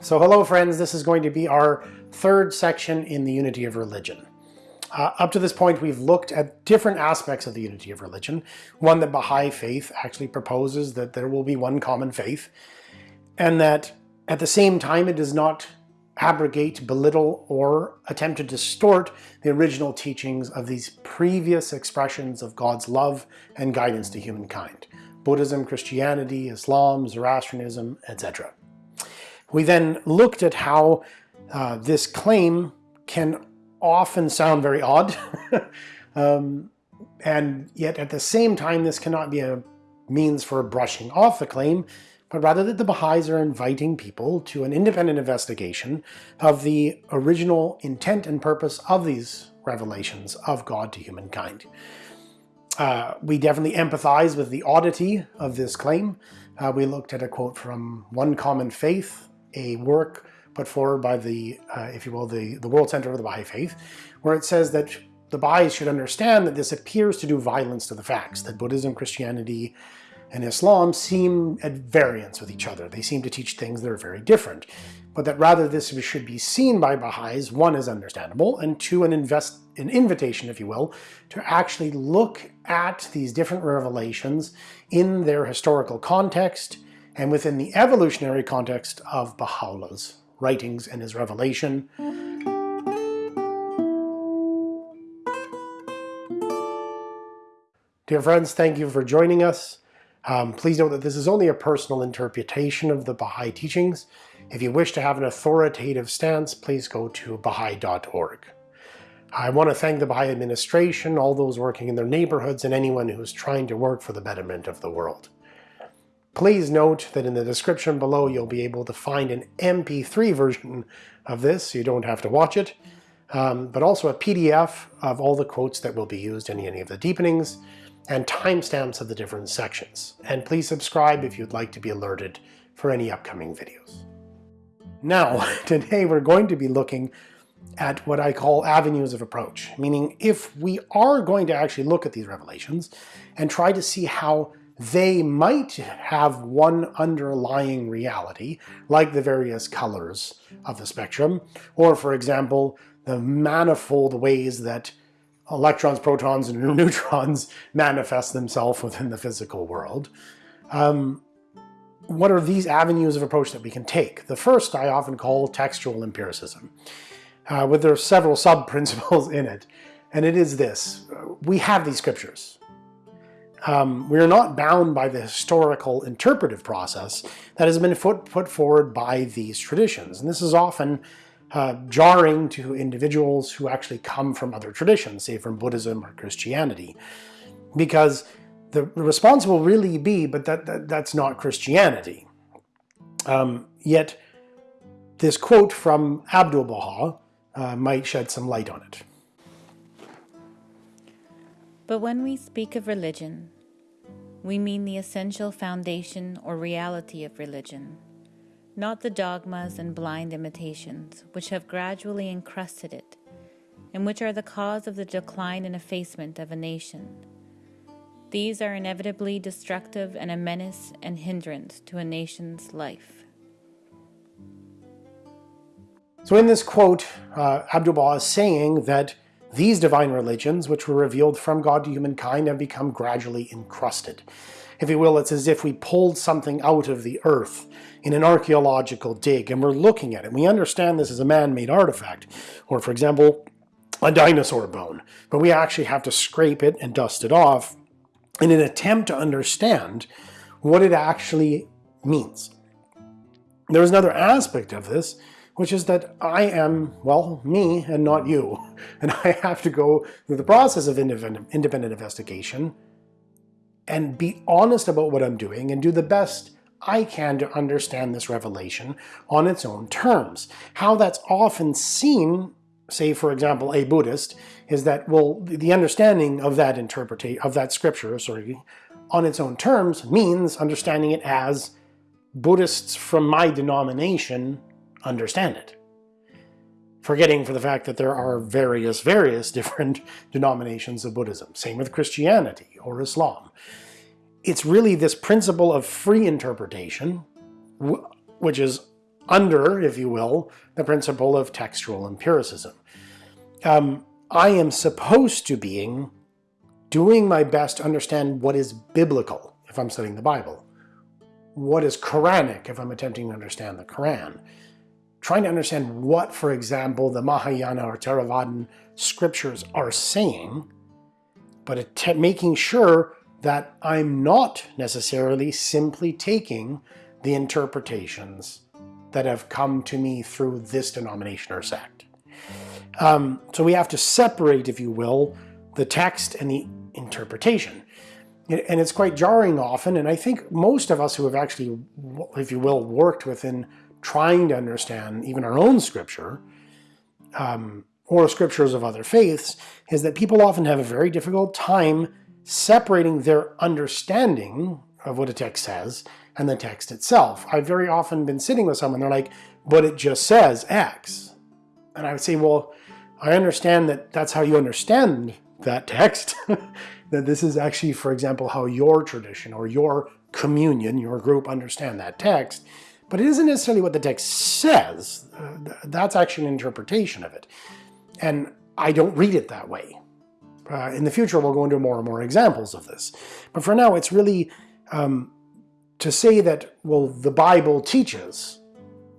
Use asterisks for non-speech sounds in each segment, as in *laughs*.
So hello friends, this is going to be our third section in the unity of religion. Uh, up to this point we've looked at different aspects of the unity of religion. One that Baha'i faith actually proposes that there will be one common faith and that at the same time it does not abrogate, belittle, or attempt to distort the original teachings of these previous expressions of God's love and guidance to humankind. Buddhism, Christianity, Islam, Zoroastrianism, etc. We then looked at how uh, this claim can often sound very odd, *laughs* um, and yet at the same time this cannot be a means for brushing off the claim, but rather that the Baha'is are inviting people to an independent investigation of the original intent and purpose of these revelations of God to humankind. Uh, we definitely empathize with the oddity of this claim. Uh, we looked at a quote from One Common Faith, a work put forward by the, uh, if you will, the, the World Center of the Baha'i Faith, where it says that the Baha'is should understand that this appears to do violence to the facts, that Buddhism, Christianity, and Islam seem at variance with each other. They seem to teach things that are very different. But that rather this should be seen by Baha'is, one, as understandable, and two, an, invest, an invitation, if you will, to actually look at these different revelations in their historical context and within the evolutionary context of Baha'u'llah's writings and his revelation. Dear friends, thank you for joining us. Um, please note that this is only a personal interpretation of the Baha'i teachings. If you wish to have an authoritative stance, please go to Baha'i.org. I want to thank the Baha'i administration, all those working in their neighborhoods, and anyone who is trying to work for the betterment of the world. Please note that in the description below you'll be able to find an MP3 version of this, so you don't have to watch it, um, but also a PDF of all the quotes that will be used in any of the deepenings, and timestamps of the different sections. And please subscribe if you'd like to be alerted for any upcoming videos. Now, *laughs* today we're going to be looking at what I call avenues of approach, meaning if we are going to actually look at these revelations and try to see how they might have one underlying reality, like the various colors of the spectrum, or for example, the manifold ways that electrons, protons, and *laughs* neutrons manifest themselves within the physical world. Um, what are these avenues of approach that we can take? The first I often call textual empiricism, uh, with there are several sub-principles *laughs* in it. And it is this, we have these scriptures. Um, we are not bound by the historical interpretive process that has been put, put forward by these traditions. And this is often uh, jarring to individuals who actually come from other traditions, say from Buddhism or Christianity. Because the, response will really be, but that, that that's not Christianity. Um, yet this quote from Abdu'l-Baha uh, might shed some light on it. But when we speak of religion, we mean the essential foundation or reality of religion, not the dogmas and blind imitations which have gradually encrusted it, and which are the cause of the decline and effacement of a nation. These are inevitably destructive and a menace and hindrance to a nation's life. So in this quote, uh, Abdu'l-Baha is saying that these divine religions, which were revealed from God to humankind, have become gradually encrusted. If you will, it's as if we pulled something out of the earth in an archaeological dig and we're looking at it. We understand this as a man-made artifact, or for example, a dinosaur bone, but we actually have to scrape it and dust it off in an attempt to understand what it actually means. There's another aspect of this, which is that I am, well, me and not you. *laughs* And I have to go through the process of independent, independent investigation and be honest about what I'm doing and do the best I can to understand this revelation on its own terms. How that's often seen, say for example a Buddhist, is that, well, the understanding of that interpretation, of that scripture, sorry, on its own terms means understanding it as Buddhists from my denomination understand it. Forgetting for the fact that there are various, various *laughs* different denominations of Buddhism. Same with Christianity or Islam. It's really this principle of free interpretation, which is under, if you will, the principle of textual empiricism. Um, I am supposed to be doing my best to understand what is biblical if I'm studying the Bible, what is Quranic if I'm attempting to understand the Quran, trying to understand what, for example, the Mahayana or Theravadan scriptures are saying, but making sure that I'm not necessarily simply taking the interpretations that have come to me through this denomination or sect. Um, so we have to separate, if you will, the text and the interpretation. And it's quite jarring often, and I think most of us who have actually, if you will, worked within trying to understand even our own scripture, um, or scriptures of other faiths, is that people often have a very difficult time separating their understanding of what a text says and the text itself. I've very often been sitting with someone, they're like, but it just says X. And I would say, well, I understand that that's how you understand that text. *laughs* that this is actually, for example, how your tradition or your communion, your group understand that text. But it isn't necessarily what the text says. Uh, that's actually an interpretation of it. And I don't read it that way. Uh, in the future, we'll go into more and more examples of this. But for now, it's really um, to say that, well, the Bible teaches.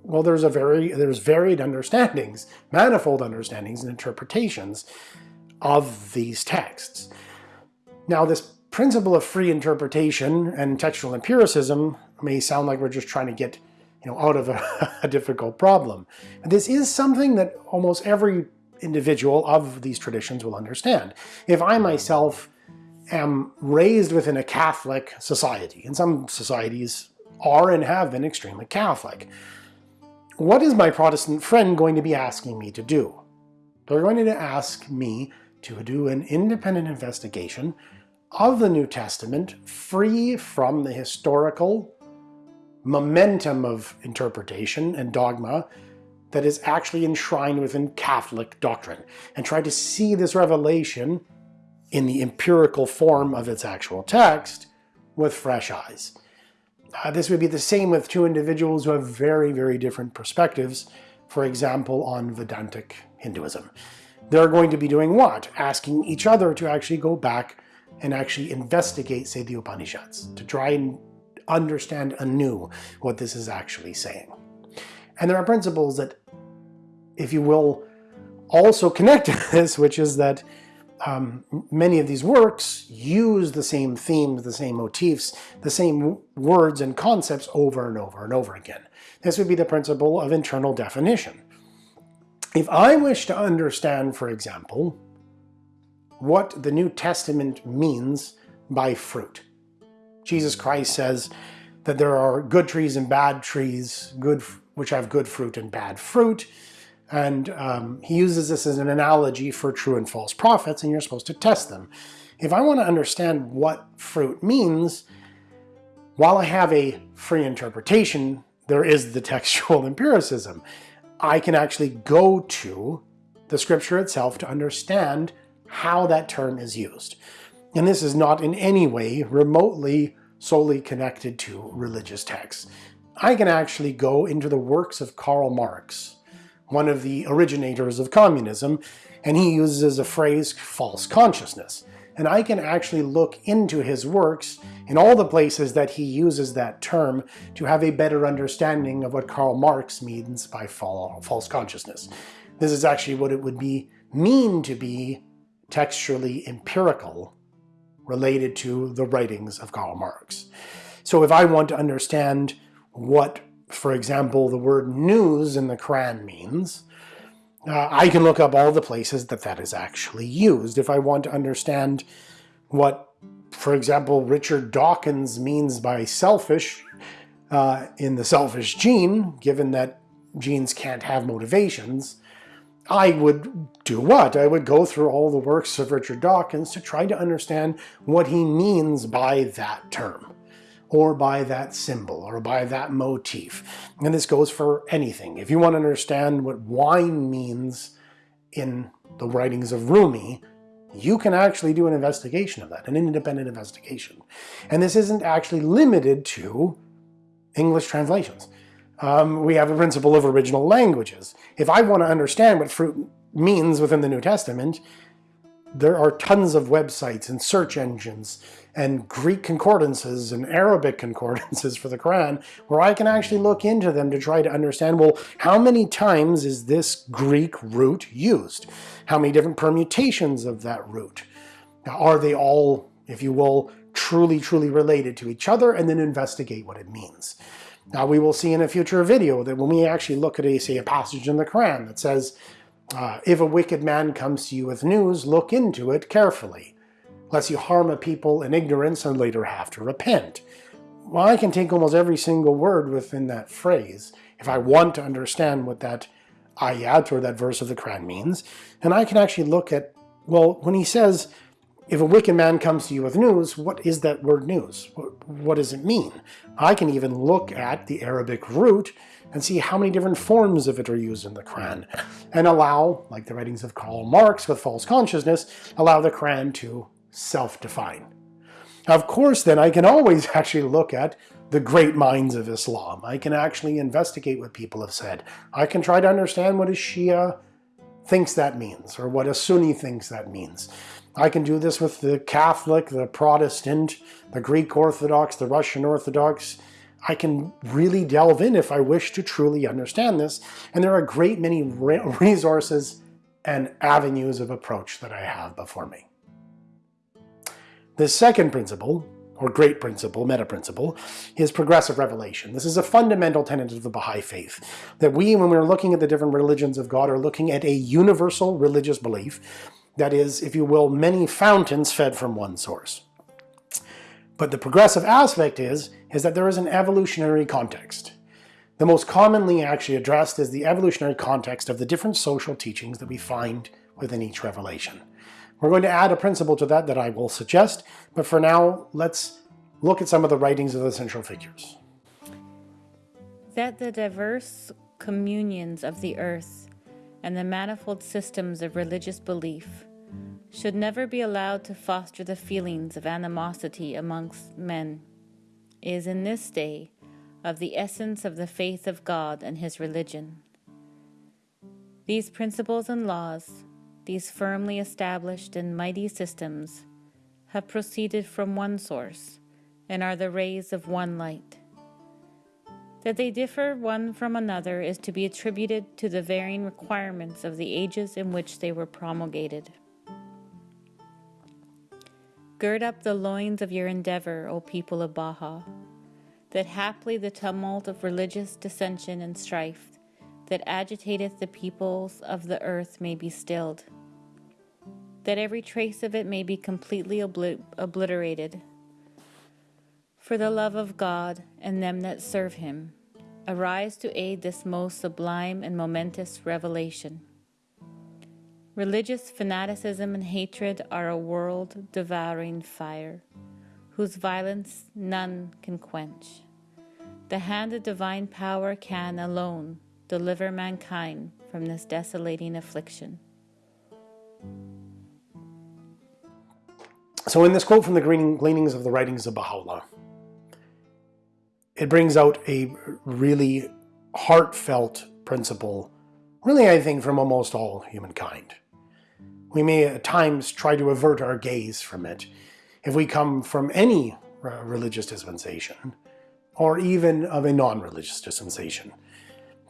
Well, there's a very there's varied understandings, manifold understandings and interpretations of these texts. Now, this principle of free interpretation and textual empiricism may sound like we're just trying to get know, out of a, *laughs* a difficult problem. And this is something that almost every individual of these traditions will understand. If I myself am raised within a Catholic society, and some societies are and have been extremely Catholic, what is my Protestant friend going to be asking me to do? They're going to ask me to do an independent investigation of the New Testament free from the historical momentum of interpretation and dogma that is actually enshrined within Catholic doctrine and try to see this revelation in the empirical form of its actual text with fresh eyes. Uh, this would be the same with two individuals who have very, very different perspectives, for example, on Vedantic Hinduism. They're going to be doing what? Asking each other to actually go back and actually investigate, say, the Upanishads, to try and understand anew what this is actually saying. And there are principles that, if you will, also connect to *laughs* this, which is that um, many of these works use the same themes, the same motifs, the same words and concepts over and over and over again. This would be the principle of internal definition. If I wish to understand, for example, what the New Testament means by fruit, Jesus Christ says that there are good trees and bad trees, good which have good fruit and bad fruit. And um, he uses this as an analogy for true and false prophets, and you're supposed to test them. If I want to understand what fruit means, while I have a free interpretation, there is the *laughs* textual empiricism. I can actually go to the scripture itself to understand how that term is used. And this is not in any way remotely solely connected to religious texts. I can actually go into the works of Karl Marx, one of the originators of communism, and he uses a phrase, false consciousness. And I can actually look into his works in all the places that he uses that term to have a better understanding of what Karl Marx means by false consciousness. This is actually what it would be mean to be textually empirical related to the writings of Karl Marx. So if I want to understand what, for example, the word news in the Quran means, uh, I can look up all the places that that is actually used. If I want to understand what, for example, Richard Dawkins means by selfish uh, in the selfish gene, given that genes can't have motivations, I would do what? I would go through all the works of Richard Dawkins to try to understand what he means by that term or by that symbol or by that motif. And this goes for anything. If you want to understand what wine means in the writings of Rumi, you can actually do an investigation of that, an independent investigation. And this isn't actually limited to English translations. Um, we have a principle of original languages. If I want to understand what fruit means within the New Testament, there are tons of websites and search engines and Greek concordances and Arabic concordances for the Quran where I can actually look into them to try to understand, well, how many times is this Greek root used? How many different permutations of that root? Are they all, if you will, truly, truly related to each other and then investigate what it means. Now we will see in a future video that when we actually look at a, say, a passage in the Quran that says, uh, if a wicked man comes to you with news, look into it carefully, lest you harm a people in ignorance and later have to repent. Well, I can take almost every single word within that phrase if I want to understand what that ayat or that verse of the Quran means, and I can actually look at, well, when he says, if a wicked man comes to you with news, what is that word news? What, does it mean? I can even look at the Arabic root and see how many different forms of it are used in the Quran, and allow, like the writings of Karl Marx with false consciousness, allow the Quran to self-define. Of course, then I can always *laughs* actually look at the great minds of Islam. I can actually investigate what people have said. I can try to understand what a Shia thinks that means, or what a Sunni thinks that means. I can do this with the Catholic, the Protestant, the Greek Orthodox, the Russian Orthodox, I can really delve in if I wish to truly understand this. And there are a great many *laughs* resources and avenues of approach that I have before me. The second principle, or great principle, meta principle, is progressive revelation. This is a fundamental tenet of the Baha'i faith, that we, when we're looking at the different religions of God, are looking at a universal religious belief, that is, if you will, many fountains fed from one source. But the progressive aspect is, is that there is an evolutionary context. The most commonly actually addressed is the evolutionary context of the different social teachings that we find within each revelation. We're going to add a principle to that that I will suggest, but for now, let's look at some of the writings of the central figures. That the diverse communions of the earth and the manifold systems of religious belief should never be allowed to foster the feelings of animosity amongst men, is in this day of the essence of the faith of God and his religion. These principles and laws, these firmly established and mighty systems, have proceeded from one source and are the rays of one light. That they differ one from another is to be attributed to the varying requirements of the ages in which they were promulgated. Gird up the loins of your endeavor, O people of Baha, that haply the tumult of religious dissension and strife that agitateth the peoples of the earth may be stilled, that every trace of it may be completely obli obliterated. For the love of God and them that serve him, arise to aid this most sublime and momentous revelation. Religious fanaticism and hatred are a world devouring fire, whose violence none can quench. The hand of divine power can alone deliver mankind from this desolating affliction. So, in this quote from the Gleanings of the Writings of Baha'u'llah, it brings out a really heartfelt principle, really, I think, from almost all humankind. We may at times try to avert our gaze from it if we come from any religious dispensation, or even of a non-religious dispensation,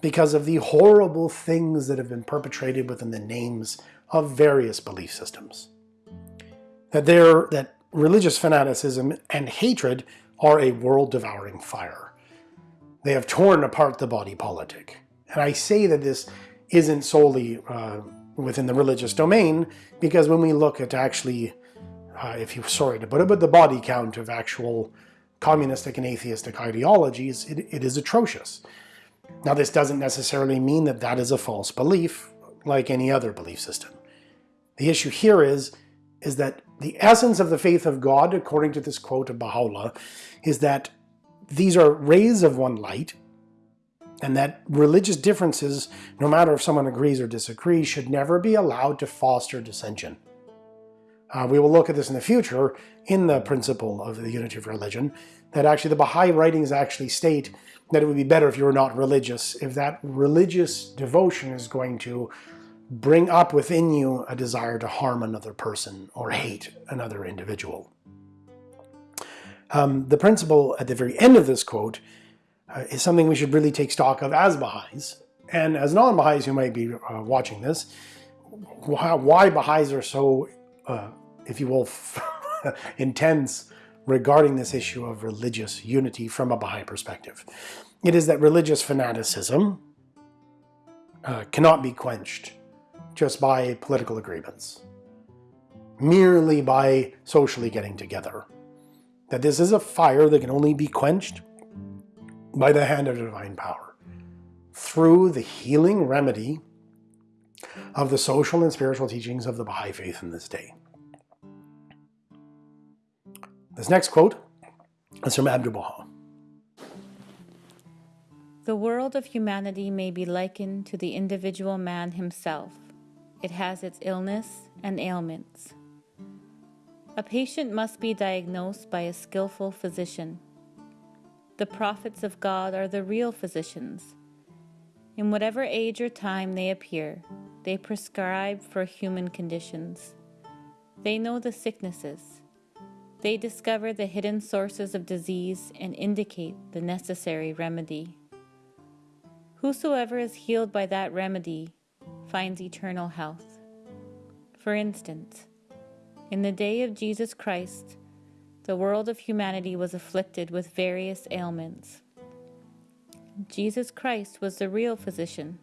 because of the horrible things that have been perpetrated within the names of various belief systems. That, there, that religious fanaticism and hatred are a world-devouring fire. They have torn apart the body politic. And I say that this isn't solely uh, within the religious domain, because when we look at actually, uh, if you sorry to put it, but the body count of actual communistic and atheistic ideologies, it, it is atrocious. Now this doesn't necessarily mean that that is a false belief, like any other belief system. The issue here is, is that the essence of the faith of God, according to this quote of Baha'u'llah, is that these are rays of one light, and that religious differences, no matter if someone agrees or disagrees, should never be allowed to foster dissension. Uh, we will look at this in the future in the principle of the unity of religion, that actually the Baha'i writings actually state that it would be better if you were not religious, if that religious devotion is going to bring up within you a desire to harm another person or hate another individual. Um, the principle at the very end of this quote uh, is something we should really take stock of as Baha'is, and as non-Baha'is who might be uh, watching this, why, why Baha'is are so, uh, if you will, *laughs* intense regarding this issue of religious unity from a Baha'i perspective. It is that religious fanaticism uh, cannot be quenched just by political agreements, merely by socially getting together. That this is a fire that can only be quenched by the hand of divine power, through the healing remedy of the social and spiritual teachings of the Baha'i faith in this day. This next quote is from Abdu'l-Baha. The world of humanity may be likened to the individual man himself. It has its illness and ailments. A patient must be diagnosed by a skillful physician. The prophets of God are the real physicians. In whatever age or time they appear, they prescribe for human conditions. They know the sicknesses, they discover the hidden sources of disease and indicate the necessary remedy. Whosoever is healed by that remedy finds eternal health. For instance, in the day of Jesus Christ, the world of humanity was afflicted with various ailments. Jesus Christ was the real physician.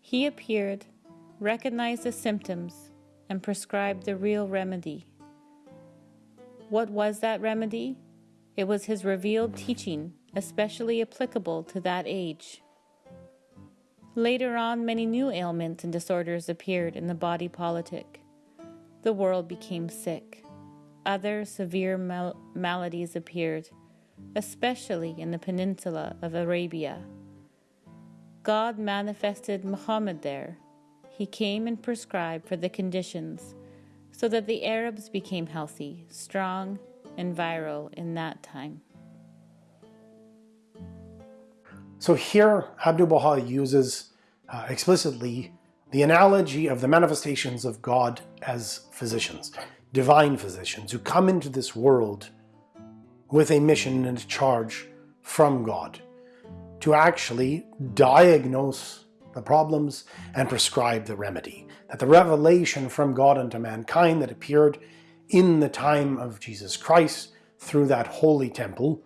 He appeared, recognized the symptoms, and prescribed the real remedy. What was that remedy? It was his revealed teaching, especially applicable to that age. Later on, many new ailments and disorders appeared in the body politic. The world became sick. Other severe mal maladies appeared, especially in the peninsula of Arabia. God manifested Muhammad there. He came and prescribed for the conditions so that the Arabs became healthy, strong, and viral in that time. So here, Abdu'l-Baha uses uh, explicitly the analogy of the manifestations of God as physicians, divine physicians who come into this world with a mission and a charge from God to actually diagnose the problems and prescribe the remedy. That the revelation from God unto mankind that appeared in the time of Jesus Christ through that holy temple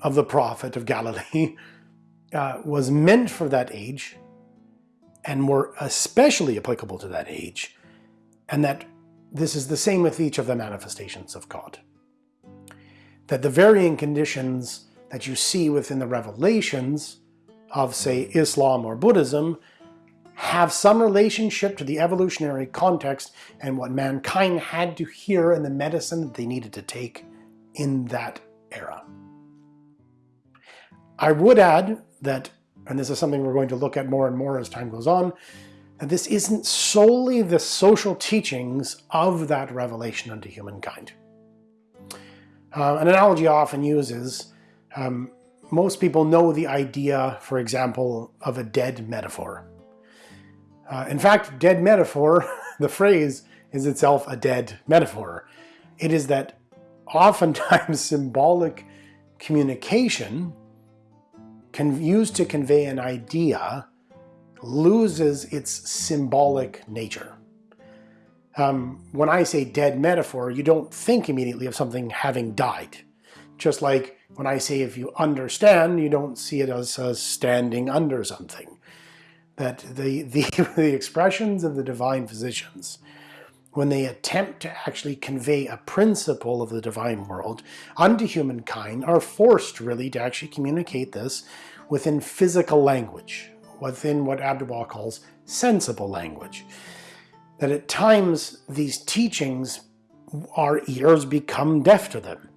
of the prophet of Galilee *laughs* uh, was meant for that age and were especially applicable to that age. And that this is the same with each of the manifestations of God. That the varying conditions that you see within the revelations of, say, Islam or Buddhism have some relationship to the evolutionary context and what mankind had to hear and the medicine that they needed to take in that era. I would add that, and this is something we're going to look at more and more as time goes on, that this isn't solely the social teachings of that revelation unto humankind. Uh, an analogy I often use is um, most people know the idea, for example, of a dead metaphor. Uh, in fact, dead metaphor, *laughs* the phrase is itself a dead metaphor. It is that oftentimes *laughs* symbolic communication can used to convey an idea loses its symbolic nature. Um, when I say dead metaphor, you don't think immediately of something having died. Just like when I say if you understand, you don't see it as, as standing under something that the, *laughs* the, the expressions of the divine physicians, when they attempt to actually convey a principle of the divine world unto humankind, are forced really to actually communicate this within physical language, within what Abdu'l-Baha calls sensible language. That at times these teachings, our ears become deaf to them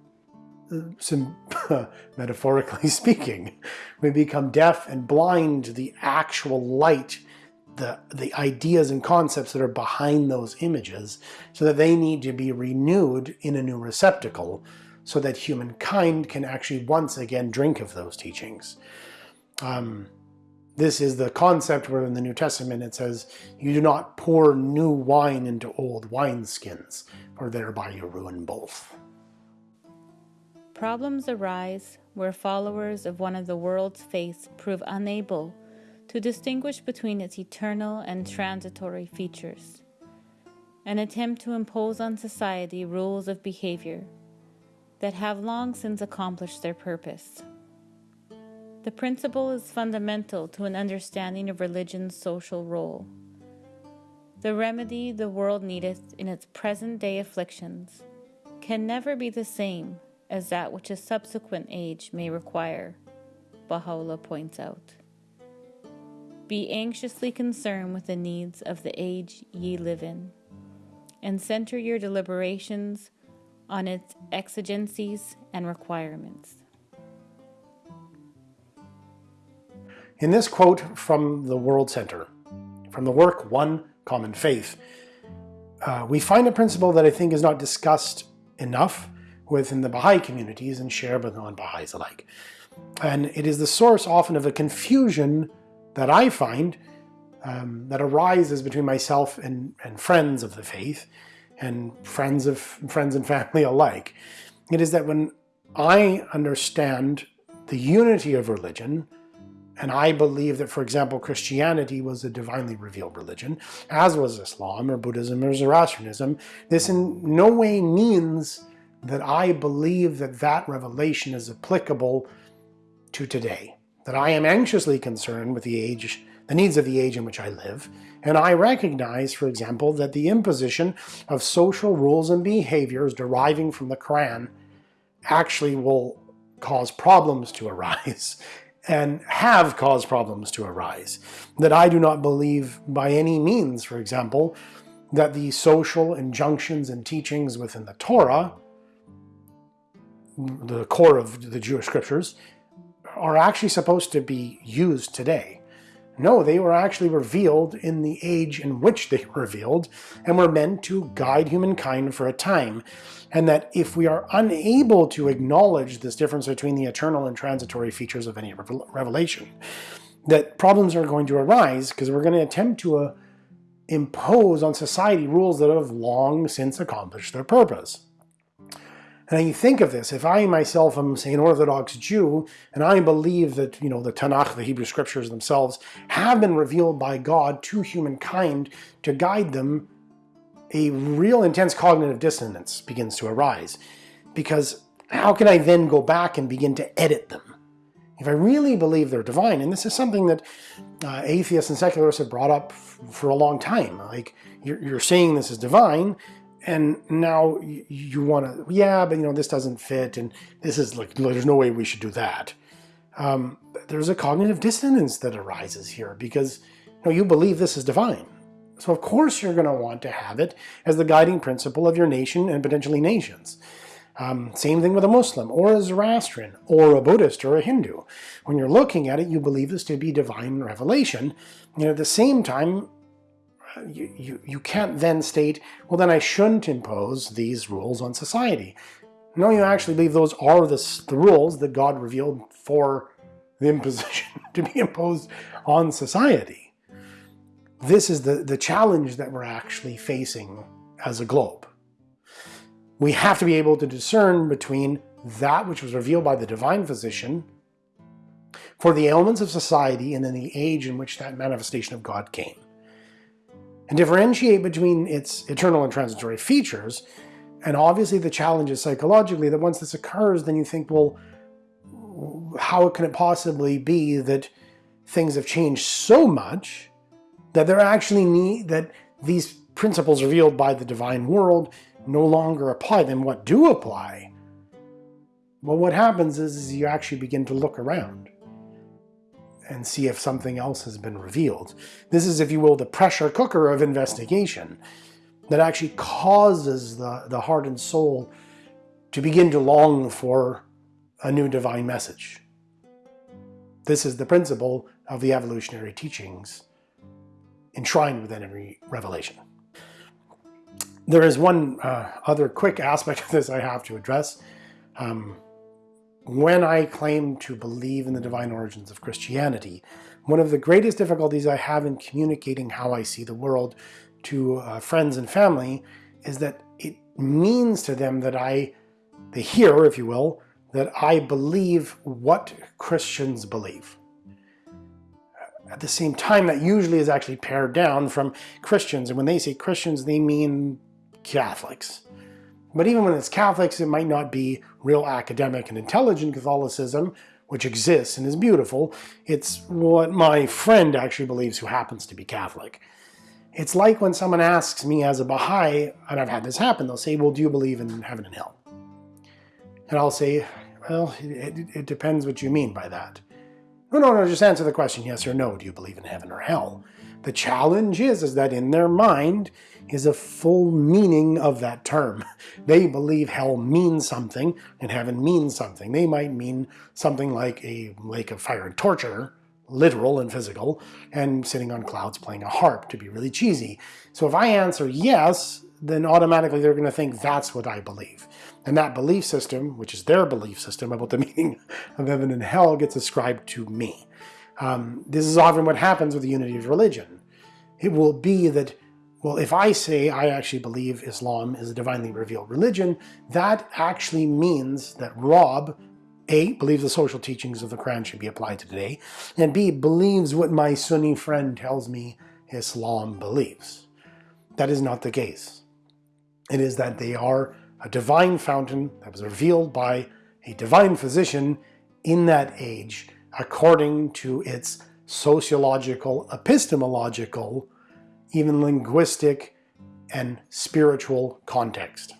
some, *laughs* metaphorically *laughs* speaking, we become deaf and blind to the actual light the, the ideas and concepts that are behind those images so that they need to be renewed in a new receptacle so that humankind can actually once again drink of those teachings. Um, this is the concept where in the New Testament it says, you do not pour new wine into old wineskins, for thereby you ruin both. Problems arise where followers of one of the world's faiths prove unable to distinguish between its eternal and transitory features, An attempt to impose on society rules of behavior that have long since accomplished their purpose. The principle is fundamental to an understanding of religion's social role. The remedy the world needeth in its present day afflictions can never be the same as that which a subsequent age may require, Baha'u'llah points out. Be anxiously concerned with the needs of the age ye live in, and center your deliberations on its exigencies and requirements. In this quote from the World Center, from the work One Common Faith, uh, we find a principle that I think is not discussed enough within the Baha'i communities and shared with non-Baha'is alike. And it is the source often of a confusion that I find um, that arises between myself and, and friends of the faith and friends of friends and family *laughs* alike. It is that when I understand the unity of religion, and I believe that, for example, Christianity was a divinely revealed religion, as was Islam or Buddhism or Zoroastrianism, this in no way means that I believe that that revelation is applicable to today that I am anxiously concerned with the age, the needs of the age in which I live, and I recognize, for example, that the imposition of social rules and behaviors deriving from the Quran actually will cause problems to *laughs* arise and have caused problems to arise. That I do not believe by any means, for example, that the social injunctions and teachings within the Torah, the core of the Jewish scriptures, are actually supposed to be used today. No, they were actually revealed in the age in which they were revealed and were meant to guide humankind for a time. And that if we are unable to acknowledge this difference between the eternal and transitory features of any revelation, that problems are going to arise because we're going to attempt to uh, impose on society rules that have long since accomplished their purpose. And you think of this, if I myself am, say, an Orthodox Jew, and I believe that, you know, the Tanakh, the Hebrew Scriptures themselves, have been revealed by God to humankind to guide them, a real intense cognitive dissonance begins to arise. Because how can I then go back and begin to edit them? If I really believe they're divine, and this is something that uh, atheists and secularists have brought up for a long time, like, you're, you're saying this is divine, and now you, want to, yeah, but you know, this doesn't fit, and this is like, there's no way we should do that. Um, there's a cognitive dissonance that arises here because you, know, you believe this is divine. So of course you're going to want to have it as the guiding principle of your nation and potentially nations. Um, same thing with a Muslim or a Zoroastrian or a Buddhist or a Hindu. When you're looking at it, you believe this to be divine revelation. And at the same time, you, you, you can't then state, well then I shouldn't impose these rules on society. No, you actually believe those are the, the rules that God revealed for the imposition *laughs* to be imposed on society. This is the, the challenge that we're actually facing as a globe. We have to be able to discern between that which was revealed by the divine physician for the elements of society and then the age in which that manifestation of God came and differentiate between its eternal and transitory features. And obviously the challenge is psychologically that once this occurs, then you think, well, how can it possibly be that things have changed so much that there actually need that these principles revealed by the divine world no longer apply, then what do apply? Well, what happens is, is you actually begin to look around and see if something else has been revealed. This is, if you will, the pressure cooker of investigation that actually causes the, the heart and soul to begin to long for a new divine message. This is the principle of the evolutionary teachings enshrined within every revelation. There is one uh, other quick aspect *laughs* of this I have to address. Um, when I claim to believe in the divine origins of Christianity, one of the greatest difficulties I have in communicating how I see the world to uh, friends and family is that it means to them that I, they hear, if you will, that I believe what Christians believe. At the same time, that usually is actually pared down from Christians. And when they say Christians, they mean Catholics. But even when it's Catholics, it might not be real academic and intelligent Catholicism, which exists and is beautiful. It's what my friend actually believes who happens to be Catholic. It's like when someone asks me as a Baha'i, and I've had this happen, they'll say, well, do you believe in heaven and hell? And I'll say, well, it, it, depends what you mean by that. No, no, no, just answer the question yes or no. Do you believe in heaven or hell? The challenge is, is that in their mind is a full meaning of that term. *laughs* They believe hell means something and heaven means something. They might mean something like a lake of fire and torture, literal and physical, and sitting on clouds playing a harp to be really cheesy. So if I answer yes, then automatically they're going to think that's what I believe. And that belief system, which is their belief system about the *laughs* meaning of heaven and hell, gets ascribed to me. Um, this is often what happens with the unity of religion. It will be that, well, if I say I actually believe Islam is a divinely revealed religion, that actually means that Rob, A, believes the social teachings of the Quran should be applied to today, and B, believes what my Sunni friend tells me Islam believes. That is not the case. It is that they are a divine fountain that was revealed by a divine physician in that age according to its sociological, epistemological, even linguistic, and spiritual context.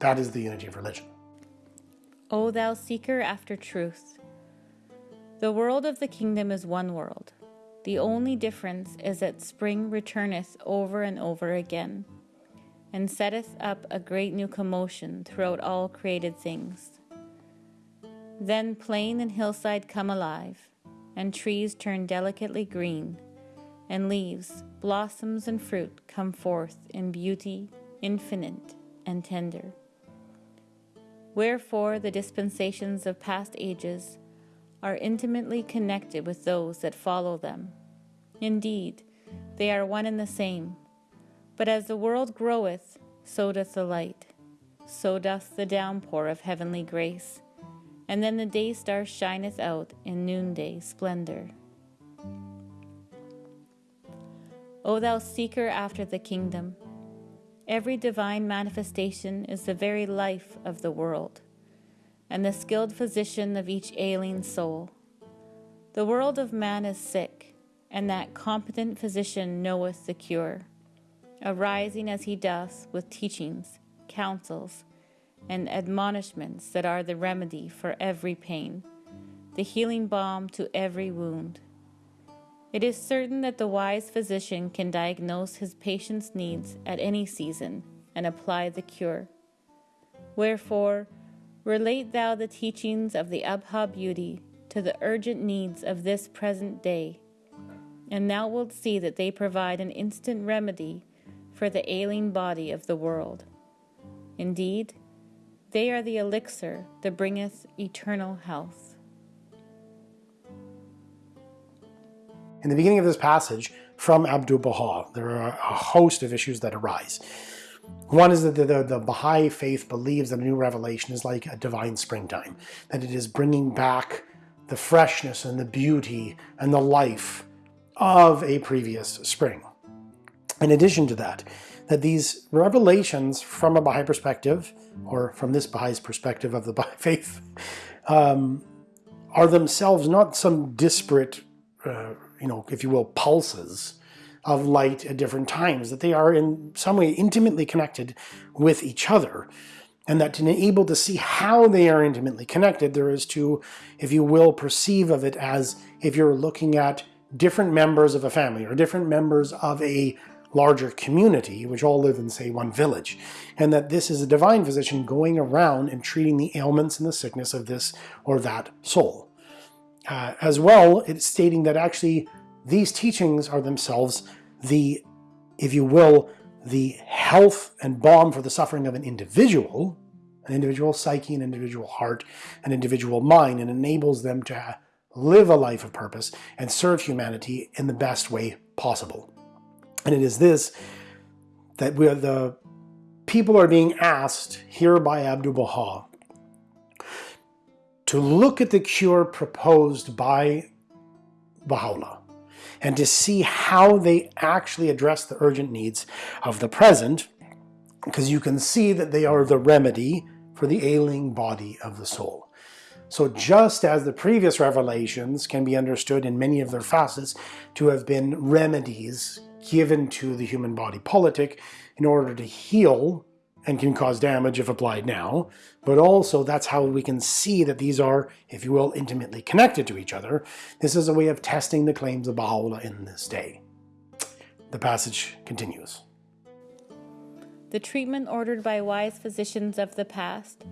That is the unity of religion. O thou seeker after truth. The world of the kingdom is one world. The only difference is that spring returneth over and over again and setteth up a great new commotion throughout all created things. Then plain and hillside come alive, and trees turn delicately green, and leaves, blossoms, and fruit come forth in beauty infinite and tender. Wherefore the dispensations of past ages are intimately connected with those that follow them. Indeed, they are one and the same but as the world groweth, so doth the light, so doth the downpour of heavenly grace, and then the day star shineth out in noonday splendor. O thou seeker after the kingdom, every divine manifestation is the very life of the world, and the skilled physician of each ailing soul. The world of man is sick, and that competent physician knoweth the cure arising as he does with teachings, counsels, and admonishments that are the remedy for every pain, the healing balm to every wound. It is certain that the wise physician can diagnose his patient's needs at any season and apply the cure. Wherefore, relate thou the teachings of the Abha beauty to the urgent needs of this present day, and thou wilt see that they provide an instant remedy for the ailing body of the world. Indeed, they are the elixir that bringeth eternal health. In the beginning of this passage from Abdu'l Baha, there are a host of issues that arise. One is that the, the, the, Baha'i faith believes that a new revelation is like a divine springtime, that it is bringing back the freshness and the beauty and the life of a previous spring. In addition to that, that these revelations from a Baha'i perspective, or from this Bahai's perspective of the Baha'i *laughs* faith, um, are themselves not some disparate, uh, you know, if you will, pulses of light at different times, that they are in some way intimately connected with each other. And that to be able to see how they are intimately connected, there is to, if you will, perceive of it as if you're looking at different members of a family or different members of a larger community, which all live in, say, one village, and that this is a divine physician going around and treating the ailments and the sickness of this or that soul. Uh, as well, it's stating that actually these teachings are themselves the, if you will, the health and balm for the suffering of an individual, an individual psyche, an individual heart, an individual mind, and enables them to live a life of purpose and serve humanity in the best way possible. And it is this that we the people are being asked here by Abdu'l-Baha to look at the cure proposed by Baha'u'llah and to see how they actually address the urgent needs of the present because you can see that they are the remedy for the ailing body of the soul. So just as the previous revelations can be understood in many of their facets to have been remedies given to the human body politic in order to heal and can cause damage if applied now, but also that's how we can see that these are, if you will, intimately connected to each other. This is a way of testing the claims of Baha'u'llah in this day. The passage continues. The treatment ordered by wise physicians of the past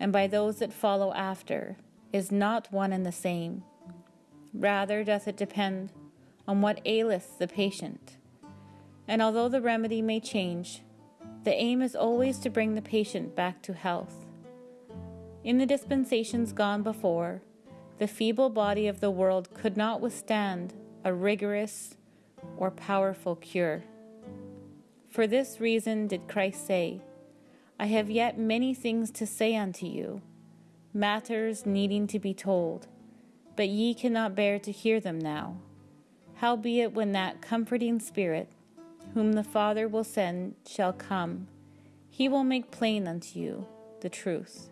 and by those that follow after is not one and the same. Rather doth it depend on what aileth the patient. And although the remedy may change, the aim is always to bring the patient back to health. In the dispensations gone before, the feeble body of the world could not withstand a rigorous or powerful cure. For this reason did Christ say, I have yet many things to say unto you, matters needing to be told, but ye cannot bear to hear them now. Howbeit, when that comforting Spirit, whom the Father will send, shall come, he will make plain unto you the truth.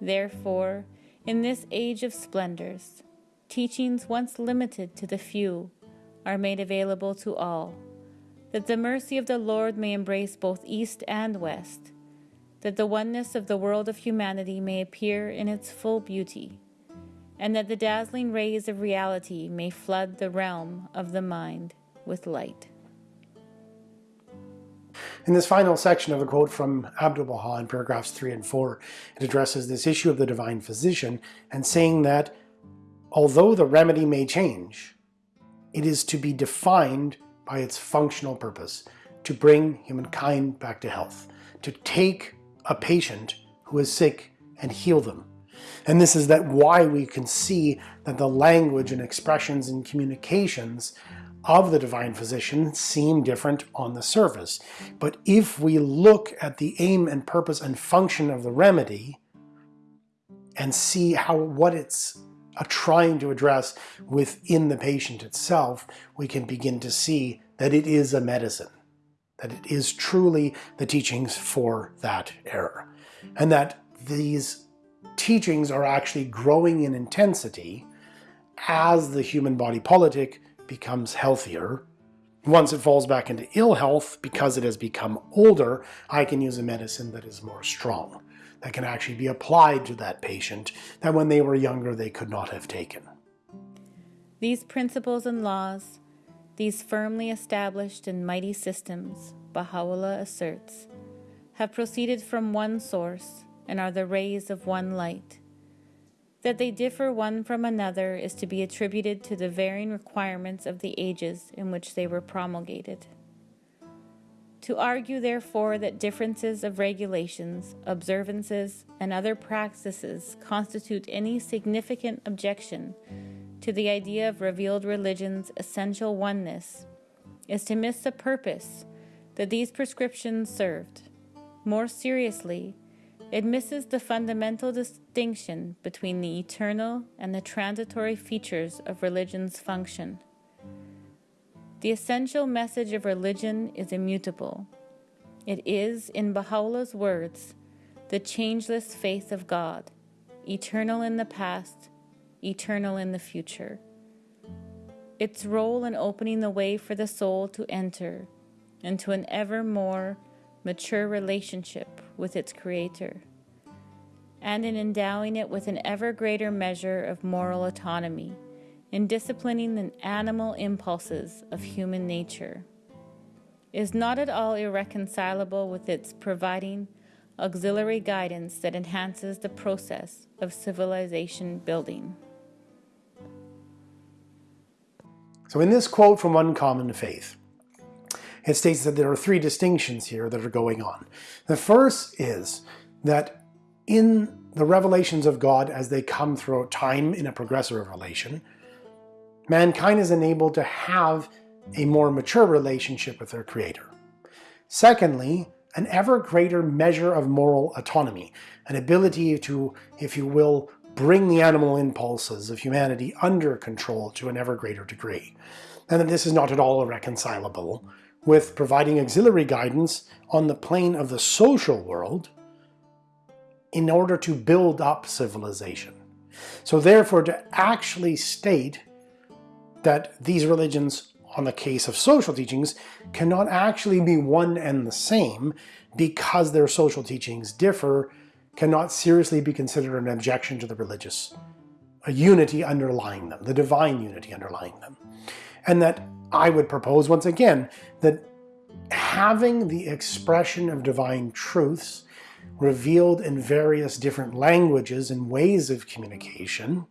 Therefore, in this age of splendors, teachings once limited to the few are made available to all, that the mercy of the Lord may embrace both east and west, that the oneness of the world of humanity may appear in its full beauty, and that the dazzling rays of reality may flood the realm of the mind with light. In this final section of a quote from Abdu'l-Baha in paragraphs 3 and 4, it addresses this issue of the divine physician and saying that although the remedy may change, it is to be defined by its functional purpose, to bring humankind back to health, to take a patient who is sick and heal them. And this is that why we can see that the language and expressions and communications of the divine physician seem different on the surface. But if we look at the aim and purpose and function of the remedy and see how what it's trying to address within the patient itself, we can begin to see that it is a medicine, that it is truly the teachings for that error, and that these teachings are actually growing in intensity as the human body politic becomes healthier. Once it falls back into ill health, because it has become older, I can use a medicine that is more strong, that can actually be applied to that patient that when they were younger they could not have taken. These principles and laws, these firmly established and mighty systems, Baha'u'llah asserts, have proceeded from one source and are the rays of one light that they differ one from another is to be attributed to the varying requirements of the ages in which they were promulgated. To argue, therefore, that differences of regulations, observances, and other practices constitute any significant objection to the idea of revealed religion's essential oneness is to miss the purpose that these prescriptions served. More seriously, it misses the fundamental distinction between the eternal and the transitory features of religion's function. The essential message of religion is immutable. It is, in Baha'u'llah's words, the changeless faith of God, eternal in the past, eternal in the future. Its role in opening the way for the soul to enter into an ever more mature relationship with its Creator, and in endowing it with an ever greater measure of moral autonomy, in disciplining the animal impulses of human nature, is not at all irreconcilable with its providing auxiliary guidance that enhances the process of civilization building. So in this quote from One Common Faith, it states that there are three distinctions here that are going on. The first is that in the revelations of God as they come throughout time in a progressive revelation, mankind is enabled to have a more mature relationship with their Creator. Secondly, an ever greater measure of moral autonomy, an ability to, if you will, bring the animal impulses of humanity under control to an ever greater degree. And that this is not at all irreconcilable with providing auxiliary guidance on the plane of the social world in order to build up civilization. So therefore, to actually state that these religions, on the case of social teachings, cannot actually be one and the same because their social teachings differ, cannot seriously be considered an objection to the religious, a unity underlying them, the divine unity underlying them. And that I would propose once again that having the expression of divine truths revealed in various different languages and ways of communication,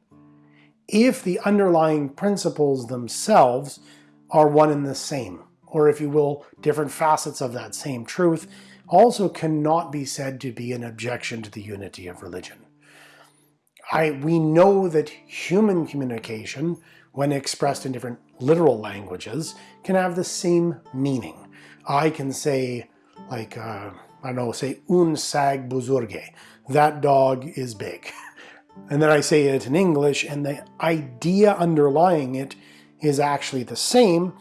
if the underlying principles themselves are one and the same, or if you will, different facets of that same truth, also cannot be said to be an objection to the unity of religion. I, we know that human communication, when expressed in different literal languages, can have the same meaning. I can say, like, uh, I don't know, say, un sag buzurge, that dog is big. *laughs* And then I say it in English, and the idea underlying it is actually the same,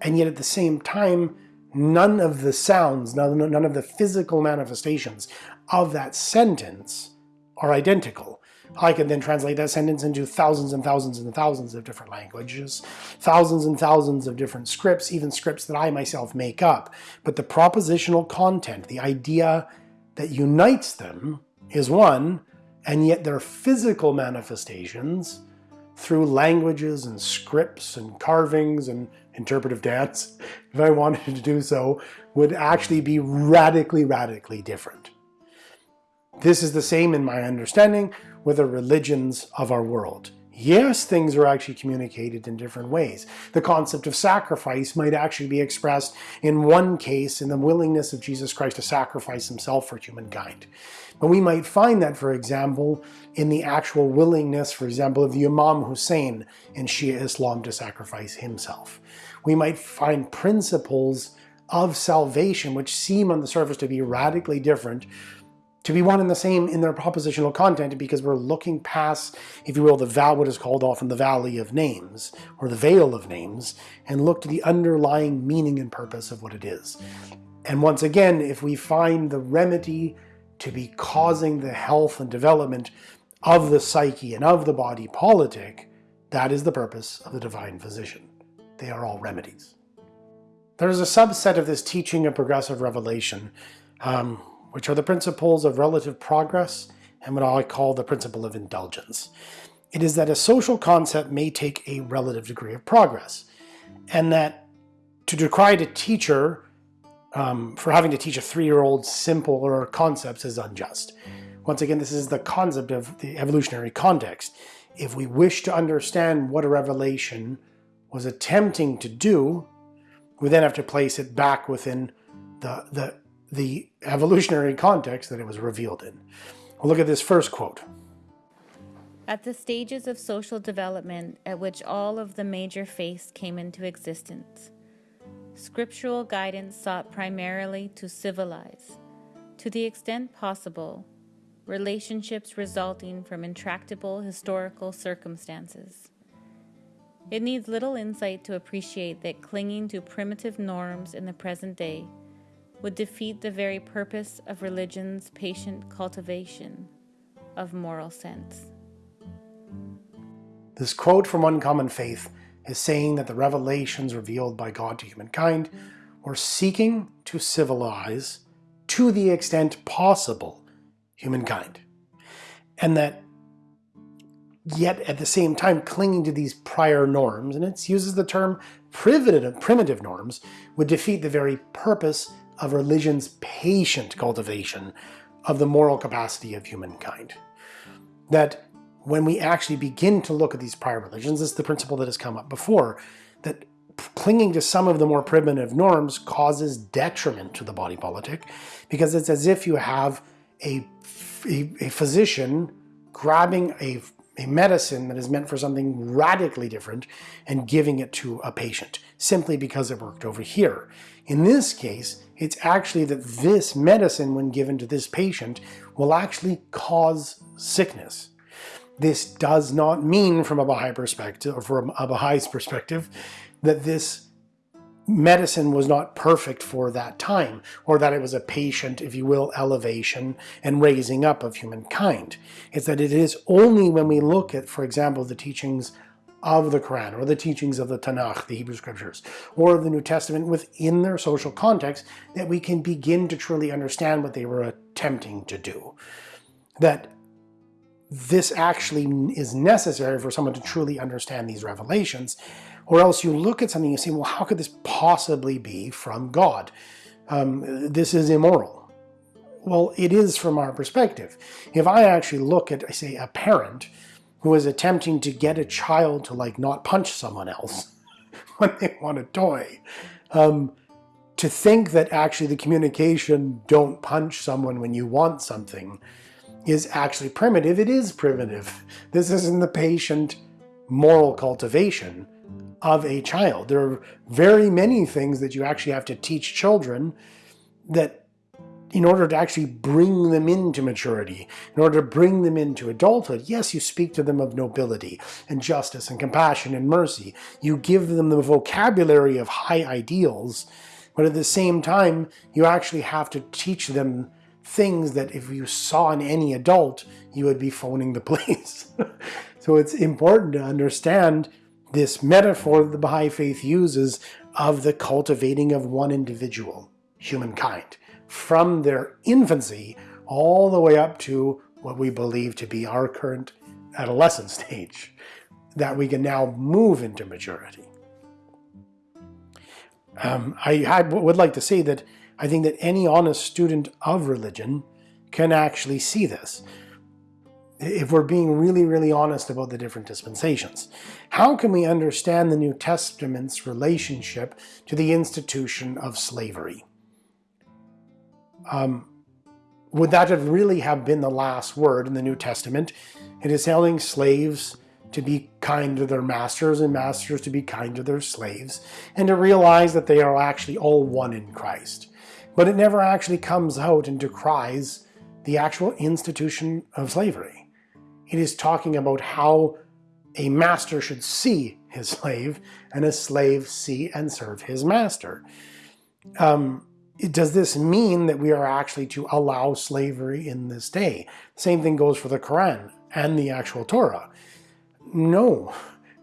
and yet at the same time, none of the sounds, none, none of the physical manifestations of that sentence are identical. I can then translate that sentence into thousands and thousands and thousands of different languages, thousands and thousands of different scripts, even scripts that I myself make up. But the propositional content, the idea that unites them is one, and yet their physical manifestations through languages and scripts and carvings and interpretive dance, *laughs* if I wanted to do so, would actually be radically, radically different. This is the same in my understanding with the religions of our world. Yes, things are actually communicated in different ways. The concept of sacrifice might actually be expressed in one case in the willingness of Jesus Christ to sacrifice himself for humankind. But we might find that, for example, in the actual willingness, for example, of the Imam Hussein in Shia Islam to sacrifice himself. We might find principles of salvation which seem on the surface to be radically different to be one and the same in their propositional content because we're looking past, if you will, the val what is called often the valley of names or the veil of names and look to the underlying meaning and purpose of what it is. And once again, if we find the remedy to be causing the health and development of the psyche and of the body politic, that is the purpose of the divine physician. They are all remedies. There is a subset of this teaching of progressive revelation um, which are the principles of relative progress and what I call the principle of indulgence. It is that a social concept may take a relative degree of progress, and that to decry a teacher um, for having to teach a three-year-old simpler concepts is unjust. Once again, this is the concept of the evolutionary context. If we wish to understand what a revelation was attempting to do, we then have to place it back within the, the the evolutionary context that it was revealed in. Look at this first quote. At the stages of social development at which all of the major faiths came into existence, scriptural guidance sought primarily to civilize, to the extent possible, relationships resulting from intractable historical circumstances. It needs little insight to appreciate that clinging to primitive norms in the present day would defeat the very purpose of religion's patient cultivation of moral sense. This quote from One Common Faith is saying that the revelations revealed by God to humankind were seeking to civilize, to the extent possible, humankind. And that yet at the same time clinging to these prior norms, and it uses the term primitive, primitive norms, would defeat the very purpose of religion's patient cultivation of the moral capacity of humankind. That when we actually begin to look at these prior religions, is the principle that has come up before, that clinging to some of the more primitive norms causes detriment to the body politic because it's as if you have a, a, a physician grabbing a, a medicine that is meant for something radically different and giving it to a patient simply because it worked over here. In this case, it's actually that this medicine, when given to this patient, will actually cause sickness. This does not mean from a Baha'i perspective, or from a Bahai's perspective, that this medicine was not perfect for that time, or that it was a patient, if you will, elevation and raising up of humankind. It's that it is only when we look at, for example, the teachings of the Quran, or the teachings of the Tanakh, the Hebrew Scriptures, or the New Testament within their social context, that we can begin to truly understand what they were attempting to do. That this actually is necessary for someone to truly understand these revelations, or else you look at something and say, well, how could this possibly be from God? Um, this is immoral. Well, it is from our perspective. If I actually look at, say, a parent who is attempting to get a child to like not punch someone else *laughs* when they want a toy, um, to think that actually the communication don't punch someone when you want something is actually primitive. It is primitive. This isn't the patient moral cultivation of a child. There are very many things that you actually have to teach children that in order to actually bring them into maturity, in order to bring them into adulthood, yes, you speak to them of nobility and justice and compassion and mercy. You give them the vocabulary of high ideals, but at the same time, you actually have to teach them things that if you saw in any adult, you would be phoning the *laughs* police. so it's important to understand this metaphor that the Baha'i Faith uses of the cultivating of one individual, humankind, from their infancy all the way up to what we believe to be our current adolescent stage, *laughs* that we can now move into maturity. Um, I had, would like to say that I think that any honest student of religion can actually see this if we're being really, really honest about the different dispensations. How can we understand the New Testament's relationship to the institution of slavery? Um, would that have really have been the last word in the New Testament? It is telling slaves to be kind to their masters and masters to be kind to their slaves and to realize that they are actually all one in Christ. But it never actually comes out and decries the actual institution of slavery. It is talking about how a master should see his slave and a slave see and serve his master. Um, does this mean that we are actually to allow slavery in this day? Same thing goes for the Quran and the actual Torah. No,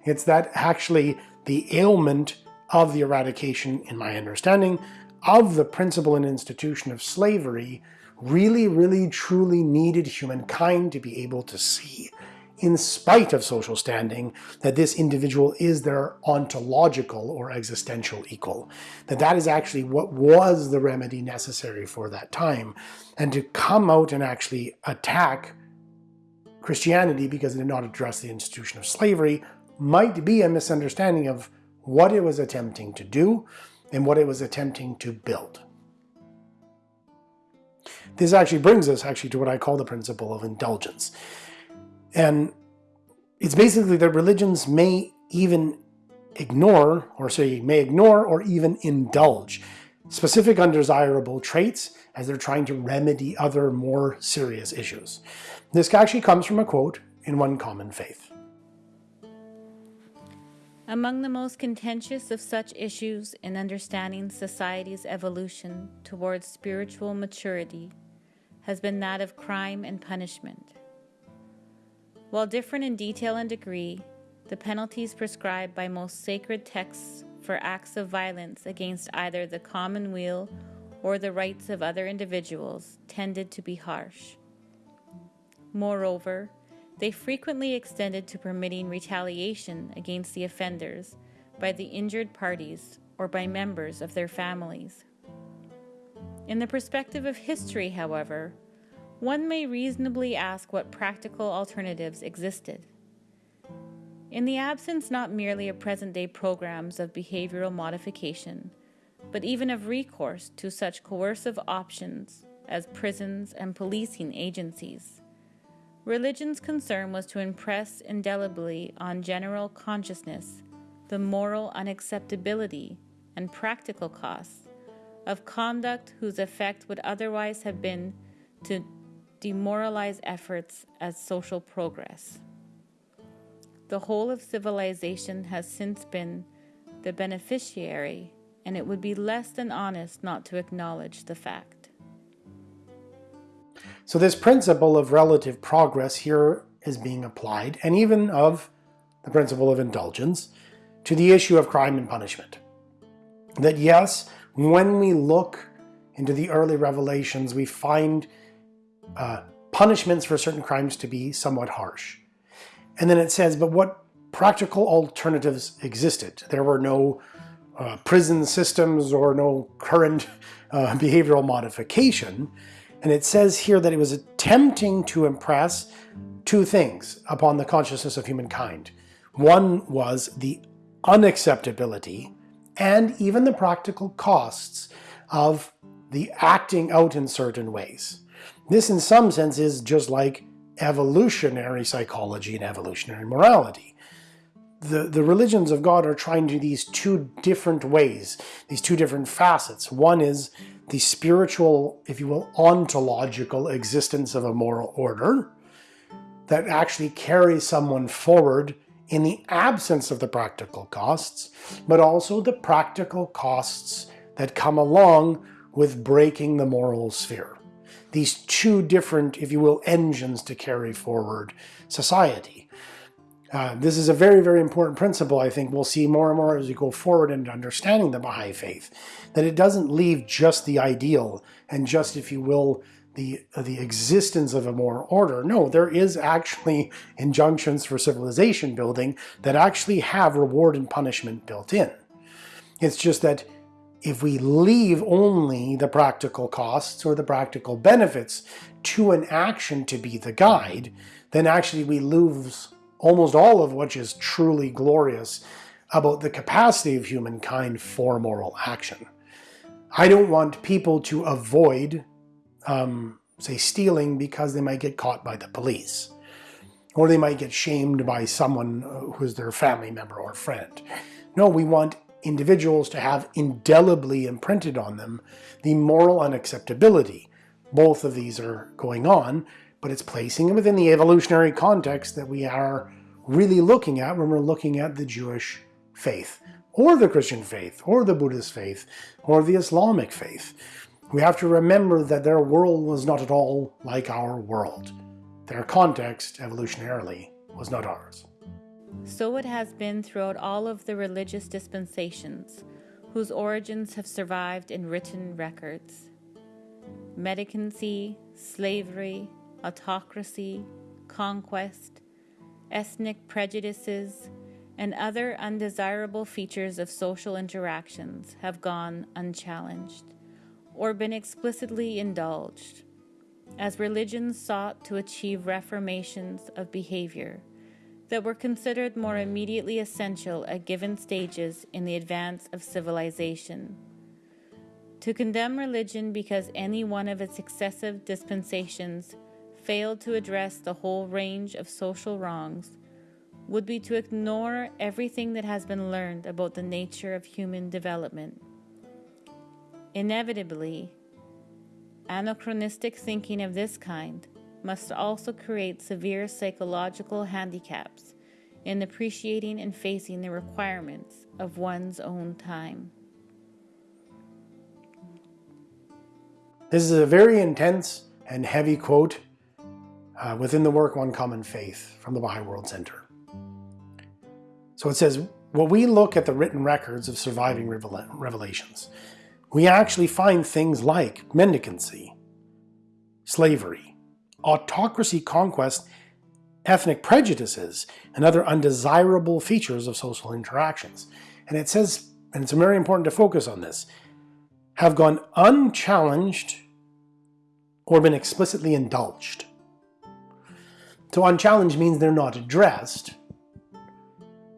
it's that actually the ailment of the eradication, in my understanding, of the principle and institution of slavery really, really, truly needed humankind to be able to see, in spite of social standing, that this individual is their ontological or existential equal. That that is actually what was the remedy necessary for that time. And to come out and actually attack Christianity because it did not address the institution of slavery might be a misunderstanding of what it was attempting to do and what it was attempting to build. This actually brings us actually to what I call the principle of indulgence. And it's basically that religions may even ignore, or say may ignore or even indulge specific undesirable traits as they're trying to remedy other more serious issues. This actually comes from a quote in One Common Faith. Among the most contentious of such issues in understanding society's evolution towards spiritual maturity has been that of crime and punishment. While different in detail and degree, the penalties prescribed by most sacred texts for acts of violence against either the common weal or the rights of other individuals tended to be harsh. Moreover, they frequently extended to permitting retaliation against the offenders by the injured parties or by members of their families. In the perspective of history, however, one may reasonably ask what practical alternatives existed. In the absence not merely of present day programs of behavioral modification, but even of recourse to such coercive options as prisons and policing agencies, religion's concern was to impress indelibly on general consciousness the moral unacceptability and practical costs of conduct whose effect would otherwise have been to demoralize efforts at social progress. The whole of civilization has since been the beneficiary, and it would be less than honest not to acknowledge the fact. So, this principle of relative progress here is being applied, and even of the principle of indulgence, to the issue of crime and punishment. That yes, when we look into the early revelations, we find uh, punishments for certain crimes to be somewhat harsh. And then it says, but what practical alternatives existed? There were no uh, prison systems or no current uh, behavioral modification. And it says here that it was attempting to impress two things upon the consciousness of humankind. One was the unacceptability and even the practical costs of the acting out in certain ways. This in some sense is just like evolutionary psychology and evolutionary morality. The, the religions of God are trying to do these two different ways, these two different facets. One is the spiritual, if you will, ontological existence of a moral order that actually carries someone forward in the absence of the practical costs, but also the practical costs that come along with breaking the moral sphere these two different, if you will, engines to carry forward society. Uh, this is a very, very important principle I think we'll see more and more as we go forward into understanding the Baha'i faith, that it doesn't leave just the ideal and just, if you will, the, the existence of a moral order. No, there is actually *laughs* injunctions for civilization building that actually have reward and punishment built in. It's just that if we leave only the practical costs or the practical benefits to an action to be the guide, then actually we lose almost all of what is truly glorious about the capacity of humankind for moral action. I don't want people to avoid, um, say, stealing because they might get caught by the police. Or they might get shamed by someone who's their family member or friend. No, we want individuals to have indelibly imprinted on them the moral unacceptability. Both of these are going on, but it's placing it within the evolutionary context that we are really looking at when we're looking at the Jewish faith, or the Christian faith, or the Buddhist faith, or the Islamic faith. We have to remember that their world was not at all like our world. Their context, evolutionarily, was not ours. So it has been throughout all of the religious dispensations, whose origins have survived in written records. Mendicancy, slavery, autocracy, conquest, ethnic prejudices, and other undesirable features of social interactions have gone unchallenged or been explicitly indulged. As religions sought to achieve reformations of behavior, that were considered more immediately essential at given stages in the advance of civilization. To condemn religion because any one of its successive dispensations failed to address the whole range of social wrongs would be to ignore everything that has been learned about the nature of human development. Inevitably, anachronistic thinking of this kind must also create severe psychological handicaps in appreciating and facing the requirements of one's own time. This is a very intense and heavy quote uh, within the work One Common Faith from the Baha'i World Center. So it says, when we look at the written records of surviving revelations, we actually find things like mendicancy, slavery, autocracy conquest, ethnic prejudices, and other undesirable features of social interactions. And it says, and it's very important to focus on this, have gone unchallenged or been explicitly indulged. So unchallenged means they're not addressed.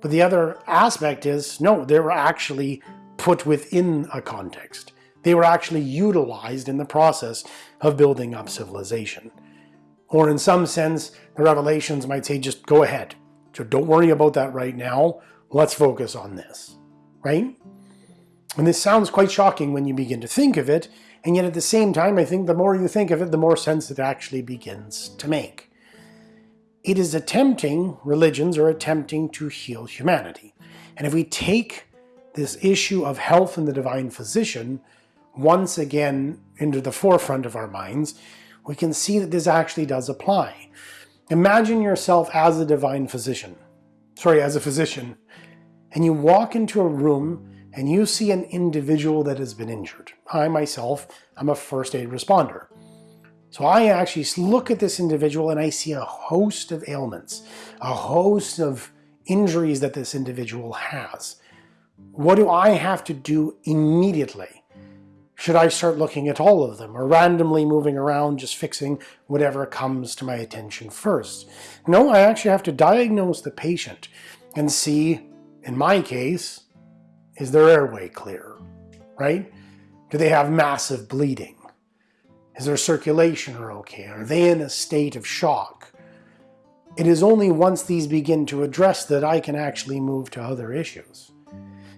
But the other aspect is, no, they were actually put within a context. They were actually utilized in the process of building up civilization. Or in some sense, the revelations might say, just go ahead. So don't worry about that right now. Let's focus on this, right? And this sounds quite shocking when you begin to think of it, and yet at the same time, I think the more you think of it, the more sense it actually begins to make. It is attempting, religions are attempting to heal humanity. And if we take this issue of health and the divine physician once again into the forefront of our minds, we can see that this actually does apply. Imagine yourself as a divine physician, sorry, as a physician, and you walk into a room and you see an individual that has been injured. I myself, I'm a first aid responder. So I actually look at this individual and I see a host of ailments, a host of injuries that this individual has. What do I have to do immediately? Should I start looking at all of them or randomly moving around just fixing whatever comes to my attention first? No, I actually have to diagnose the patient and see, in my case, is their airway clear, right? Do they have massive bleeding? Is their circulation okay? Are they in a state of shock? It is only once these begin to address that I can actually move to other issues.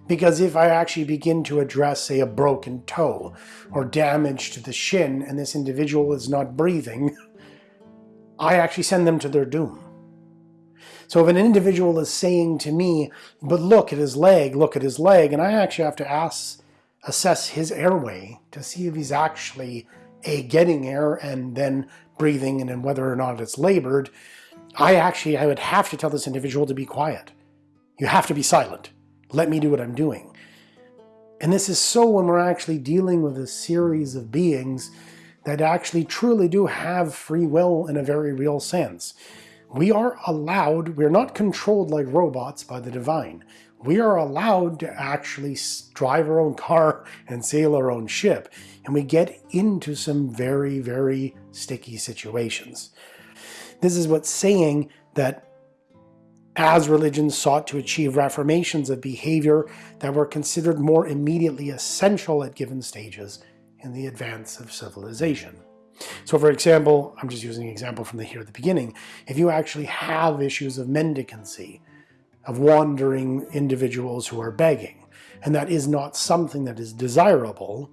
Because if I actually begin to address, say, a broken toe or damage to the shin and this individual is not breathing, *laughs* I actually send them to their doom. So if an individual is saying to me, but look at his leg, look at his leg, and I actually have to ask, assess his airway to see if he's actually a getting air and then breathing and then whether or not it's labored, I actually, I would have to tell this individual to be quiet. You have to be silent. Let me do what I'm doing. And this is so when we're actually dealing with a series of beings that actually truly do have free will in a very real sense. We are allowed, we're not controlled like robots by the divine. We are allowed to actually drive our own *laughs* car and sail our own ship. And we get into some very, very sticky situations. This is what's saying that as religions sought to achieve reformations of behavior that were considered more immediately essential at given stages in the advance of civilization. So for example, I'm just using an example from the here at the beginning, if you actually have issues of mendicancy, of wandering individuals who are begging, and that is not something that is desirable,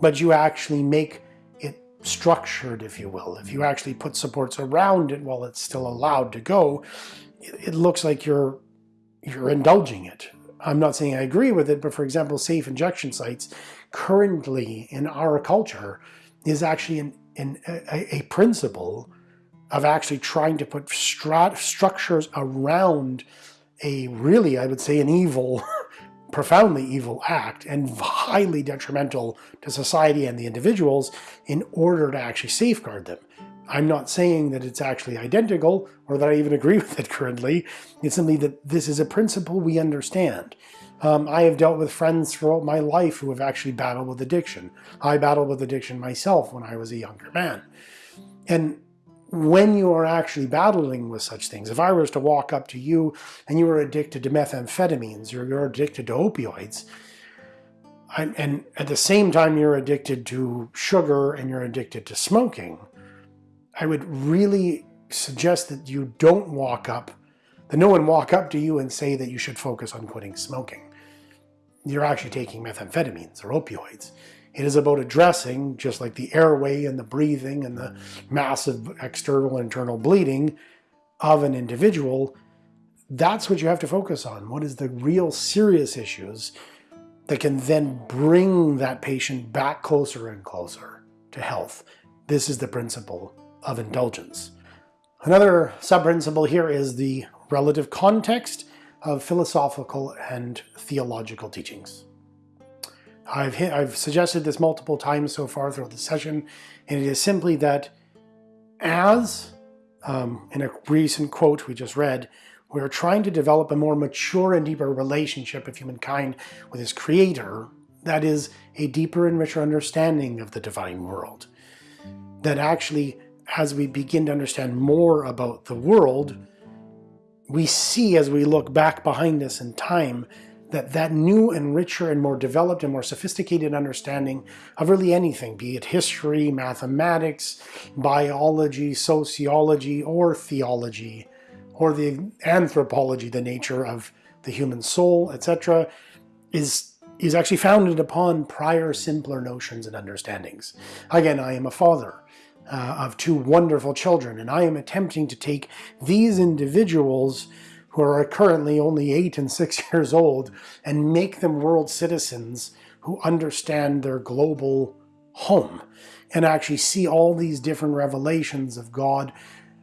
but you actually make it structured, if you will. If you actually put supports around it while it's still allowed to go, it, looks like you're you're indulging it. I'm not saying I agree with it, but for example, safe injection sites currently in our culture is actually an, an, a, a, principle of actually trying to put strat structures around a really, I would say, an evil, *laughs* profoundly evil act and highly detrimental to society and the individuals in order to actually safeguard them. I'm not saying that it's actually identical or that I even agree *laughs* with it currently. It's simply that this is a principle we understand. Um, I have dealt with friends throughout my life who have actually battled with addiction. I battled with addiction myself when I was a younger man. And when you are actually battling with such things, if I was to walk up to you and you were addicted to methamphetamines or you're addicted to opioids, and at the same time you're addicted to sugar and you're addicted to smoking, I would really suggest that you don't walk up, that no one walk up to you and say that you should focus on quitting smoking you're actually taking methamphetamines or opioids. It is about addressing, just like the airway and the breathing and the massive external and internal bleeding of an individual. That's what you have to focus on. What is the real serious issues that can then bring that patient back closer and closer to health. This is the principle of indulgence. Another sub-principle here is the relative context of philosophical and theological teachings. I've, hit, I've suggested this multiple times so far throughout the session, and it is simply that as, um, in a recent quote we just read, we're trying to develop a more mature and deeper relationship of humankind with his creator, that is, a deeper and richer understanding of the divine world. That actually, as we begin to understand more about the world, we see as we look back behind us in time that that new and richer and more developed and more sophisticated understanding of really anything, be it history, mathematics, biology, sociology, or theology, or the anthropology, the nature of the human soul, etc., is is actually founded upon prior simpler notions and understandings. Again, I am a father uh, of two wonderful children, and I am attempting to take these individuals who are currently only eight and six *laughs* years old and make them world citizens who understand their global home and actually see all these different revelations of God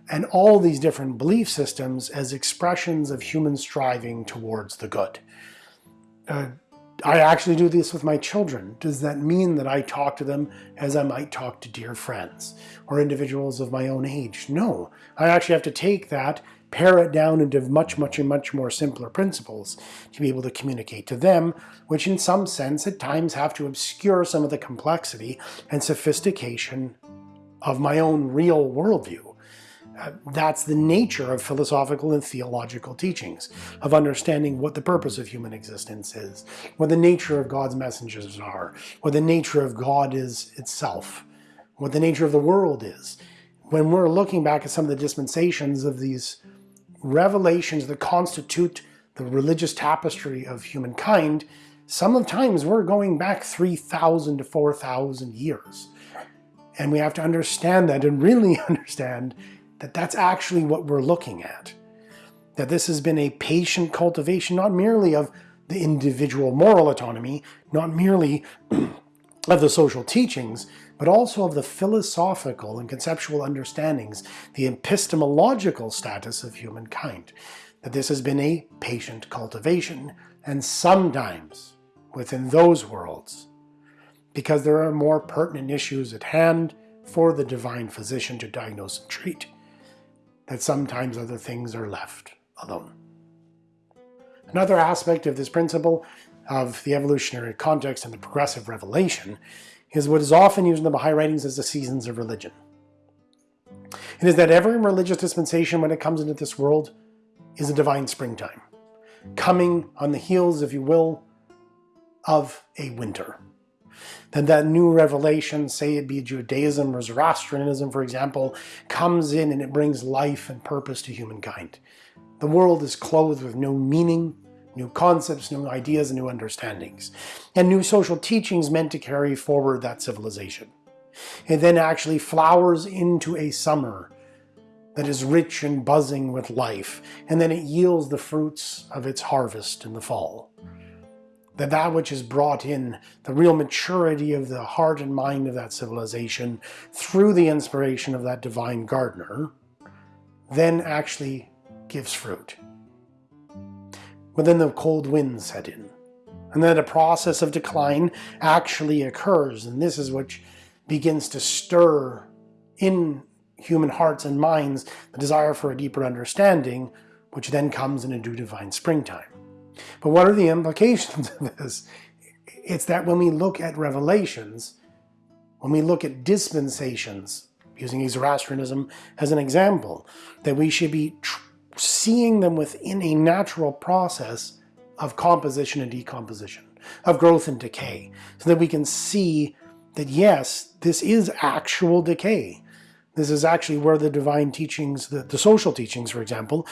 and all these different belief systems as expressions of human striving towards the good. Uh, I actually do this with my children. Does that mean that I talk to them as I might talk to dear friends or individuals of my own age? No. I actually have to take that, pare it down into much, much, and much more simpler principles to be able to communicate to them, which in some sense at times have to obscure some of the complexity and sophistication of my own real worldview that's the nature of philosophical and theological teachings, of understanding what the purpose of human existence is, what the nature of God's messengers are, what the nature of God is itself, what the nature of the world is. When we're looking back at some of the dispensations of these revelations that constitute the religious tapestry of humankind, some of times we're going back 3,000 to 4,000 years. And we have to understand that and really *laughs* understand that that's actually what we're looking at. That this has been a patient cultivation, not merely of the individual moral autonomy, not merely *clears throat* of the social teachings, but also of the philosophical and conceptual understandings, the epistemological status of humankind. That this has been a patient cultivation, and sometimes within those worlds, because there are more pertinent issues at hand for the divine physician to diagnose and treat that sometimes other things are left alone. Another aspect of this principle of the evolutionary context and the progressive revelation is what is often used in the Baha'i writings as the seasons of religion. It is that every religious dispensation when it comes into this world is a divine springtime, coming on the heels, if you will, of a winter that that new revelation, say it be Judaism or Zoroastrianism, for example, comes in and it brings life and purpose to humankind. The world is clothed with new meaning, new concepts, new ideas, and new understandings, and new social teachings meant to carry forward that civilization. It then actually flowers into a summer that is rich and buzzing with life, and then it yields the fruits of its harvest in the fall that that which is brought in, the real maturity of the heart and mind of that civilization through the inspiration of that divine gardener, then actually gives fruit. But then the cold winds set in, and then a process of decline actually occurs, and this is what begins to stir in human hearts and minds the desire for a deeper understanding, which then comes in a due divine springtime. But what are the implications *laughs* of this? It's that when we look at revelations, when we look at dispensations, using Zoroastrianism as an example, that we should be seeing them within a natural process of composition and decomposition, of growth and decay, so that we can see that yes, this is actual decay. This is actually where the divine teachings, the, the social teachings, for example,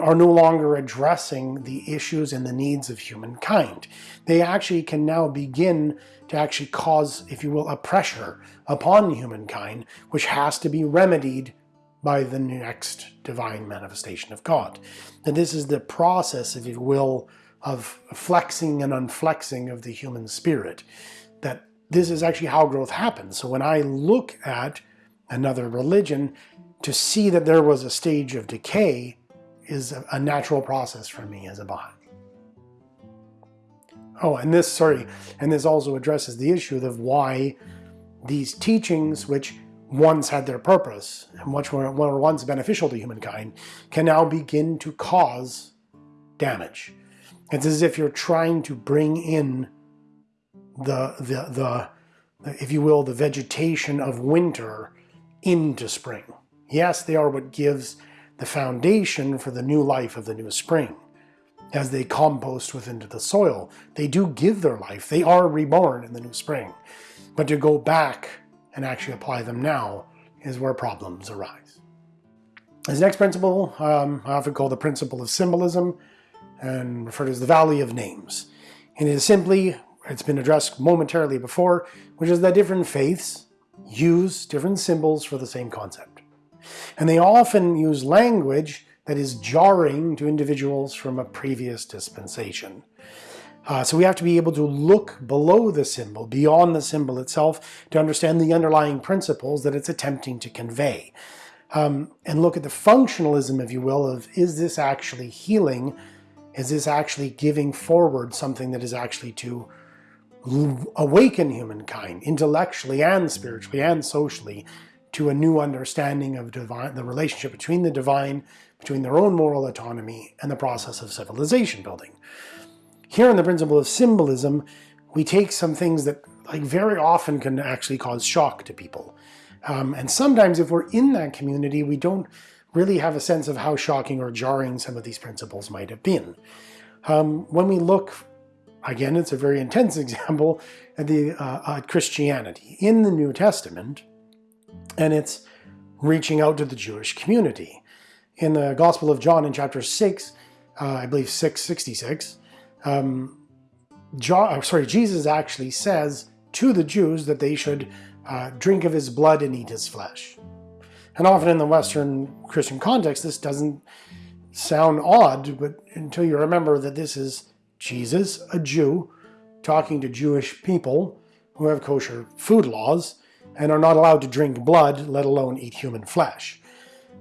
are no longer addressing the issues and the needs of humankind. They actually can now begin to actually cause, if you will, a pressure upon humankind, which has to be remedied by the next divine manifestation of God. And this is the process, if you will, of flexing and unflexing of the human spirit. That this is actually how growth happens. So when I look at another religion, to see that there was a stage of decay, is a, natural process for me as a Baha'i. Oh, and this, sorry, and this also addresses the issue of why these teachings, which once had their purpose and which were, were once beneficial to humankind, can now begin to cause damage. It's as if you're trying to bring in the, the, the, if you will, the vegetation of winter into spring. Yes, they are what gives the foundation for the new life of the new spring. As they compost within the soil, they do give their life. They are reborn in the new spring. But to go back and actually apply them now is where problems arise. This next principle, um, I often call the principle of symbolism and referred to as the Valley of Names. And it is simply, it's been addressed momentarily before, which is that different faiths use different symbols for the same concept. And they often use language that is jarring to individuals from a previous dispensation. Uh, so we have to be able to look below the symbol, beyond the symbol itself, to understand the underlying principles that it's attempting to convey. Um, and look at the functionalism, if you will, of is this actually healing? Is this actually giving forward something that is actually to awaken humankind intellectually and spiritually and socially to a new understanding of divine, the relationship between the divine, between their own moral autonomy and the process of civilization building. Here in the principle of symbolism, we take some things that like very often can actually cause shock to people. Um, and sometimes if we're in that community, we don't really have a sense of how shocking or jarring some of these principles might have been. Um, when we look, again, it's a very intense *laughs* example, at, the, uh, at Christianity in the New Testament, and it's reaching out to the Jewish community. In the Gospel of John in chapter 6, uh, I believe 666, um, John, uh, sorry, Jesus actually says to the Jews that they should uh, drink of his blood and eat his flesh. And often in the Western Christian context, this doesn't sound odd, but until you remember that this is Jesus, a Jew, talking to Jewish people who have kosher food laws and are not allowed to drink blood, let alone eat human flesh.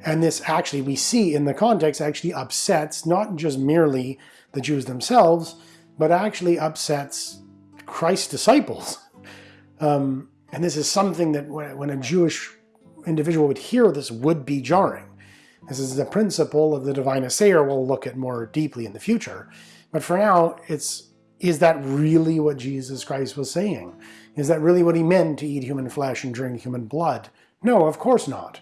And this actually, we see in the context, actually upsets not just merely the Jews themselves, but actually upsets Christ's disciples. *laughs* Um, and this is something that when, when a Jewish individual would hear this would be jarring. This is the principle of the divine assayer we'll look at more deeply in the future. But for now, it's is that really what Jesus Christ was saying? Is that really what he meant to eat human flesh and drink human blood? No, of course not.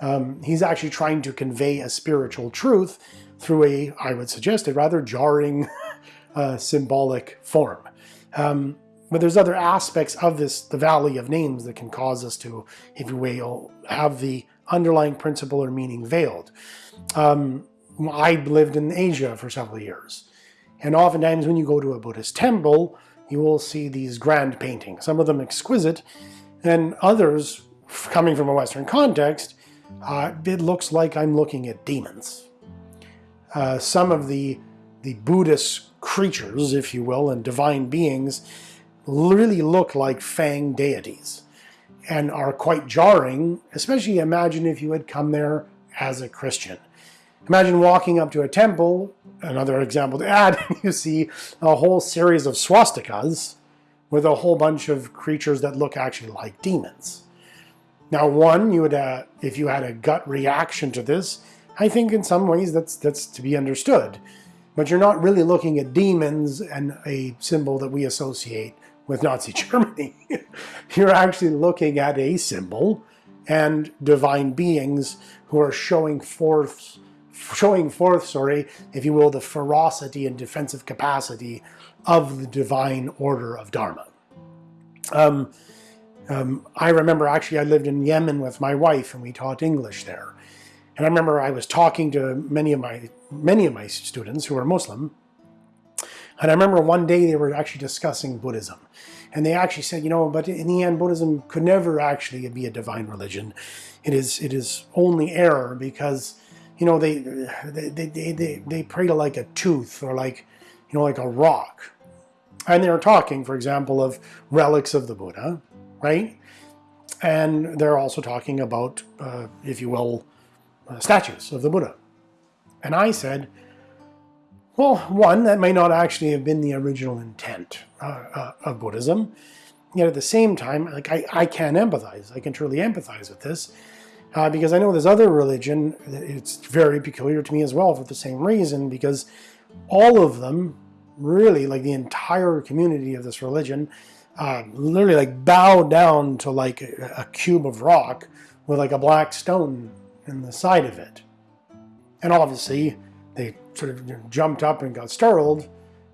Um, he's actually trying to convey a spiritual truth through a, I would suggest, a rather jarring *laughs* uh, symbolic form. Um, but there's other aspects of this, the valley of names, that can cause us to, if you will, have the underlying principle or meaning veiled. Um, I lived in Asia for several years. And oftentimes when you go to a Buddhist temple, you will see these grand paintings, some of them exquisite, and others, coming from a Western context, uh, it looks like I'm looking at demons. Uh, some of the, the Buddhist creatures, if you will, and divine beings really look like Fang deities and are quite jarring, especially imagine if you had come there as a Christian. Imagine walking up to a temple, another example to add, *laughs* you see a whole series of swastikas with a whole bunch of creatures that look actually like demons. Now one, you would, uh, if you had a gut reaction to this, I think in some ways that's, that's to be understood. But you're not really looking at demons and a symbol that we associate with Nazi *laughs* Germany. *laughs* you're actually looking at a symbol and divine beings who are showing forth, showing forth, sorry, if you will, the ferocity and defensive capacity of the divine order of Dharma. Um, um, I remember actually I lived in Yemen with my wife and we taught English there. And I remember I was talking to many of my many of my students who are Muslim. And I remember one day they were actually discussing Buddhism. And they actually said, you know, but in the end, Buddhism could never actually be a divine religion. It is it is only error because, you know, they they, they, they, they pray to like a tooth or like, you know, like a rock. And they're talking, for example, of relics of the Buddha, right? And they're also talking about, uh, if you will, uh, statues of the Buddha. And I said, well, one, that may not actually have been the original intent uh, uh, of Buddhism. Yet at the same time, like I, I can empathize. I can truly empathize with this uh, because I know there's other religion. It's very peculiar to me as well for the same reason because all of them, really, like the entire community of this religion, uh, literally like bow down to like a, a, cube of rock with like a black stone in the side of it. And obviously, they sort of jumped up and got startled.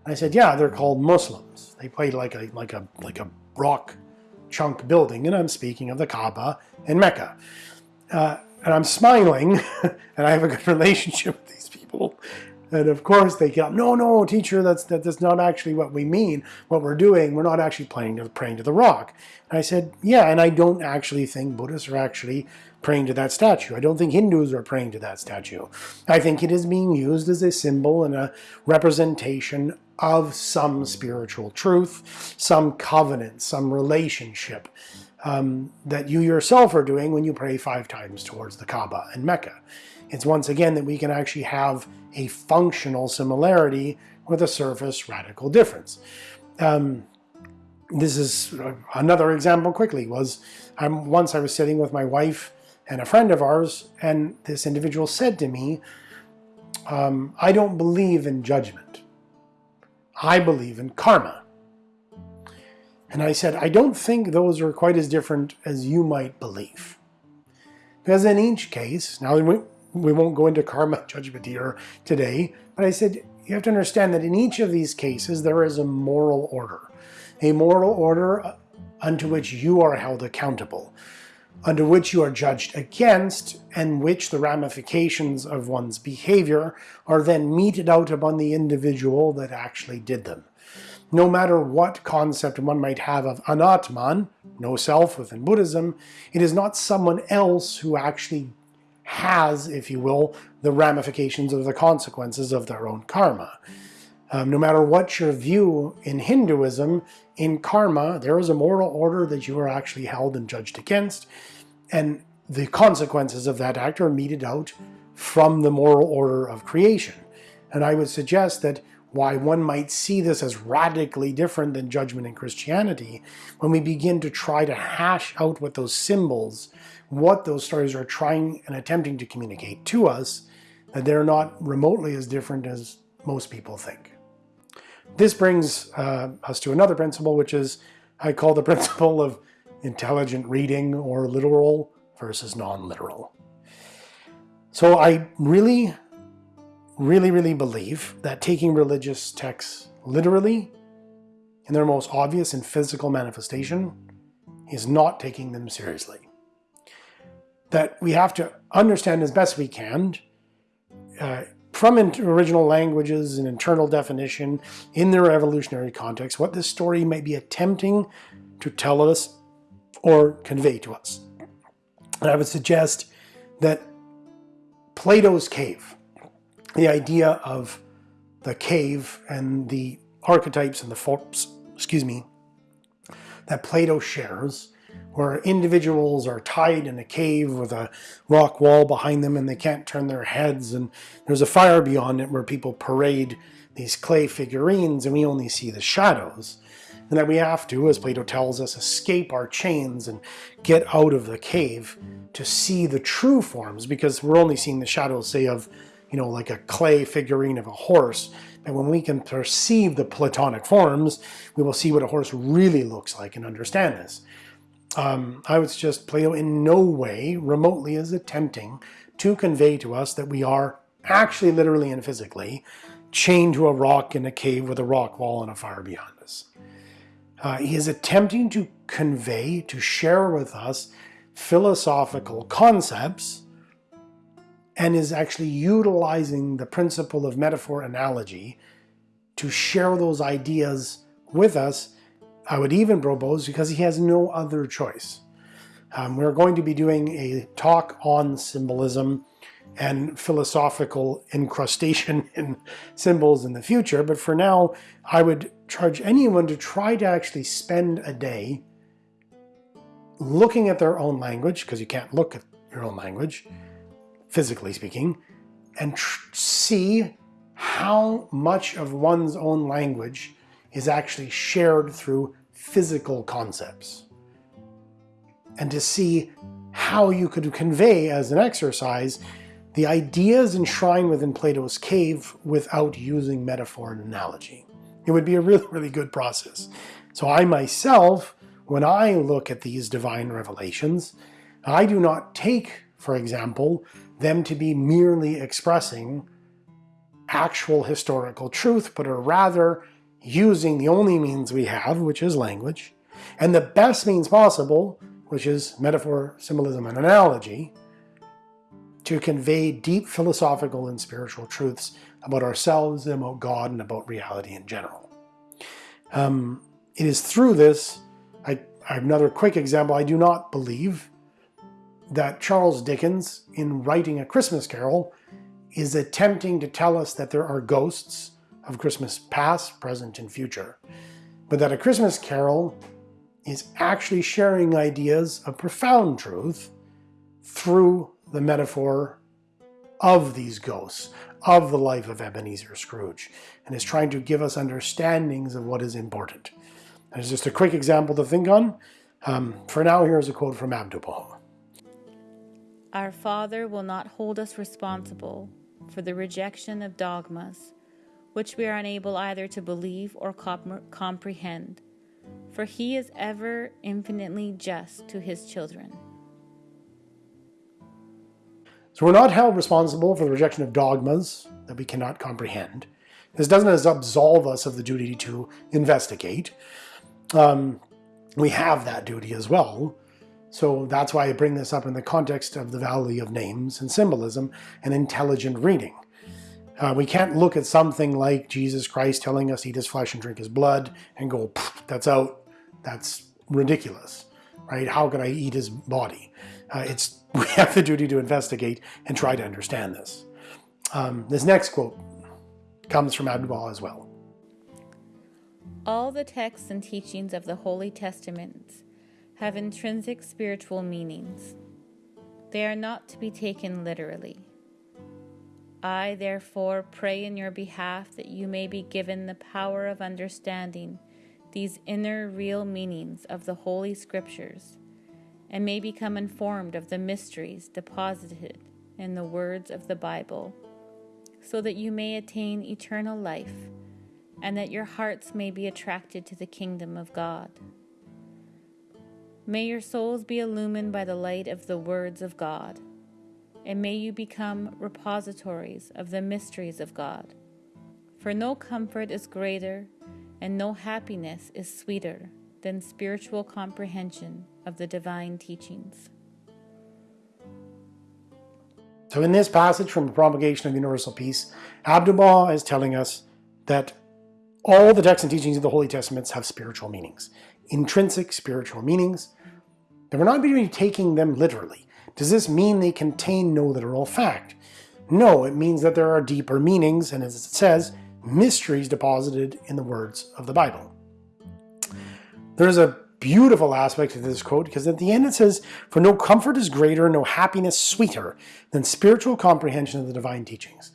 I said, "Yeah, they're called Muslims. They played like a like a like a rock chunk building, and I'm speaking of the Kaaba in Mecca." Uh, and I'm smiling, *laughs* and I have a good relationship with these people. And of course they go, no, no, teacher, that's that, that's not actually what we mean. What we're doing, we're not actually to, praying to the rock. And I said, yeah, and I don't actually think Buddhists are actually praying to that statue. I don't think Hindus are praying to that statue. I think it is being used as a symbol and a representation of some spiritual truth, some covenant, some relationship um, that you yourself are doing when you pray five times towards the Kaaba in Mecca. It's once again that we can actually have a functional similarity with a surface radical difference. Um, this is another example quickly was um, once I was sitting with my wife and a friend of ours and this individual said to me, um, I don't believe in judgment. I believe in karma. And I said, I don't think those are quite as different as you might believe. Because in each case, now we we won't go into karma *laughs* judgment here today, but I said you have to understand that in each of these cases there is a moral order. A moral order uh, unto which you are held accountable, under which you are judged against, and which the ramifications of one's behavior are then meted out upon the individual that actually did them. No matter what concept one might have of anatman, no self within Buddhism, it is not someone else who actually has, if you will, the ramifications or the consequences of their own karma. Um, no matter what your view in Hinduism, in karma, there is a moral order that you are actually held and judged against, and the consequences of that act are meted out from the moral order of creation. And I would suggest that why one might see this as radically different than judgment in Christianity, when we begin to try to hash out what those symbols what those stories are trying and attempting to communicate to us, that they're not remotely as different as most people think. This brings uh, us to another principle, which is I call the *laughs* principle of intelligent reading or literal versus non-literal. So I really, really, really believe that taking religious texts literally in their most obvious and physical manifestation is not taking them seriously that we have to understand as best we can uh, from original languages and internal definition in their evolutionary context what this story may be attempting to tell us or convey to us. And I would suggest that Plato's cave, the idea of the cave and the archetypes and the forms, excuse me, that Plato shares where individuals are tied in a cave with a rock wall behind them and they can't turn their heads. And there's a fire beyond it where people parade these clay figurines and we only see the shadows. And that we have to, as Plato tells us, escape our chains and get out of the cave to see the true forms because we're only seeing the shadows, say, of, you know, like a clay figurine of a horse. And when we can perceive the Platonic forms, we will see what a horse really looks like and understand this. Um, I would suggest Plato in no way remotely is attempting to convey to us that we are actually literally and physically chained to a rock in a cave with a rock wall and a fire beyond us. Uh, he is attempting to convey, to share with us philosophical concepts and is actually utilizing the principle of metaphor analogy to share those ideas with us I would even propose because he has no other choice. Um, we're going to be doing a talk on symbolism and philosophical incrustation *laughs* in symbols in the future, but for now, I would charge anyone to try to actually spend a day looking at their own language, because you can't look at your own language, physically speaking, and see how much of one's own language is actually shared through physical concepts. And to see how you could convey as an exercise the ideas enshrined within Plato's cave without using metaphor and analogy. It would be a really, really good process. So I myself, when I look at these divine revelations, I do not take for example, them to be merely expressing actual historical truth, but are rather using the only means we have, which is language, and the best means possible, which is metaphor, symbolism, and analogy, to convey deep philosophical and spiritual truths about ourselves and about God and about reality in general. Um, it is through this, I, have another quick example, I do not believe that Charles Dickens, in writing A Christmas Carol, is attempting to tell us that there are ghosts of Christmas past, present, and future, but that A Christmas Carol is actually sharing ideas of profound truth through the metaphor of these ghosts, of the life of Ebenezer Scrooge, and is trying to give us understandings of what is important. There's just a quick example to think on. Um, for now, here's a quote from Abdu'l-Baha. Our Father will not hold us responsible for the rejection of dogmas, which we are unable either to believe or comp comprehend, for he is ever infinitely just to his children. So we're not held responsible for the rejection of dogmas that we cannot comprehend. This doesn't absolve us of the duty to investigate. Um, we have that duty as well. So that's why I bring this up in the context of the value of names and symbolism and intelligent reading. Uh, we can't look at something like Jesus Christ telling us eat his flesh and drink his blood and go, that's out, that's ridiculous, right? How could I eat his body? Uh, it's *laughs* we have the duty to investigate and try to understand this. Um, this next quote comes from Abdu'l-Baha as well. All the texts and teachings of the Holy Testament have intrinsic spiritual meanings. They are not to be taken literally. I, therefore, pray in your behalf that you may be given the power of understanding these inner real meanings of the Holy Scriptures and may become informed of the mysteries deposited in the words of the Bible, so that you may attain eternal life, and that your hearts may be attracted to the kingdom of God. May your souls be illumined by the light of the words of God, and may you become repositories of the mysteries of God. For no comfort is greater, and no happiness is sweeter than spiritual comprehension of the divine teachings. So in this passage from the Promulgation of Universal Peace, Abdu'l-Baha is telling us that all the texts and teachings of the Holy Testaments have spiritual meanings, intrinsic spiritual meanings, that we're not to be taking them literally. Does this mean they contain no literal fact? No, it means that there are deeper meanings, and as it says, mysteries deposited in the words of the Bible. There's a beautiful aspect of this quote because at the end it says, For no comfort is greater, no happiness sweeter than spiritual comprehension of the divine teachings.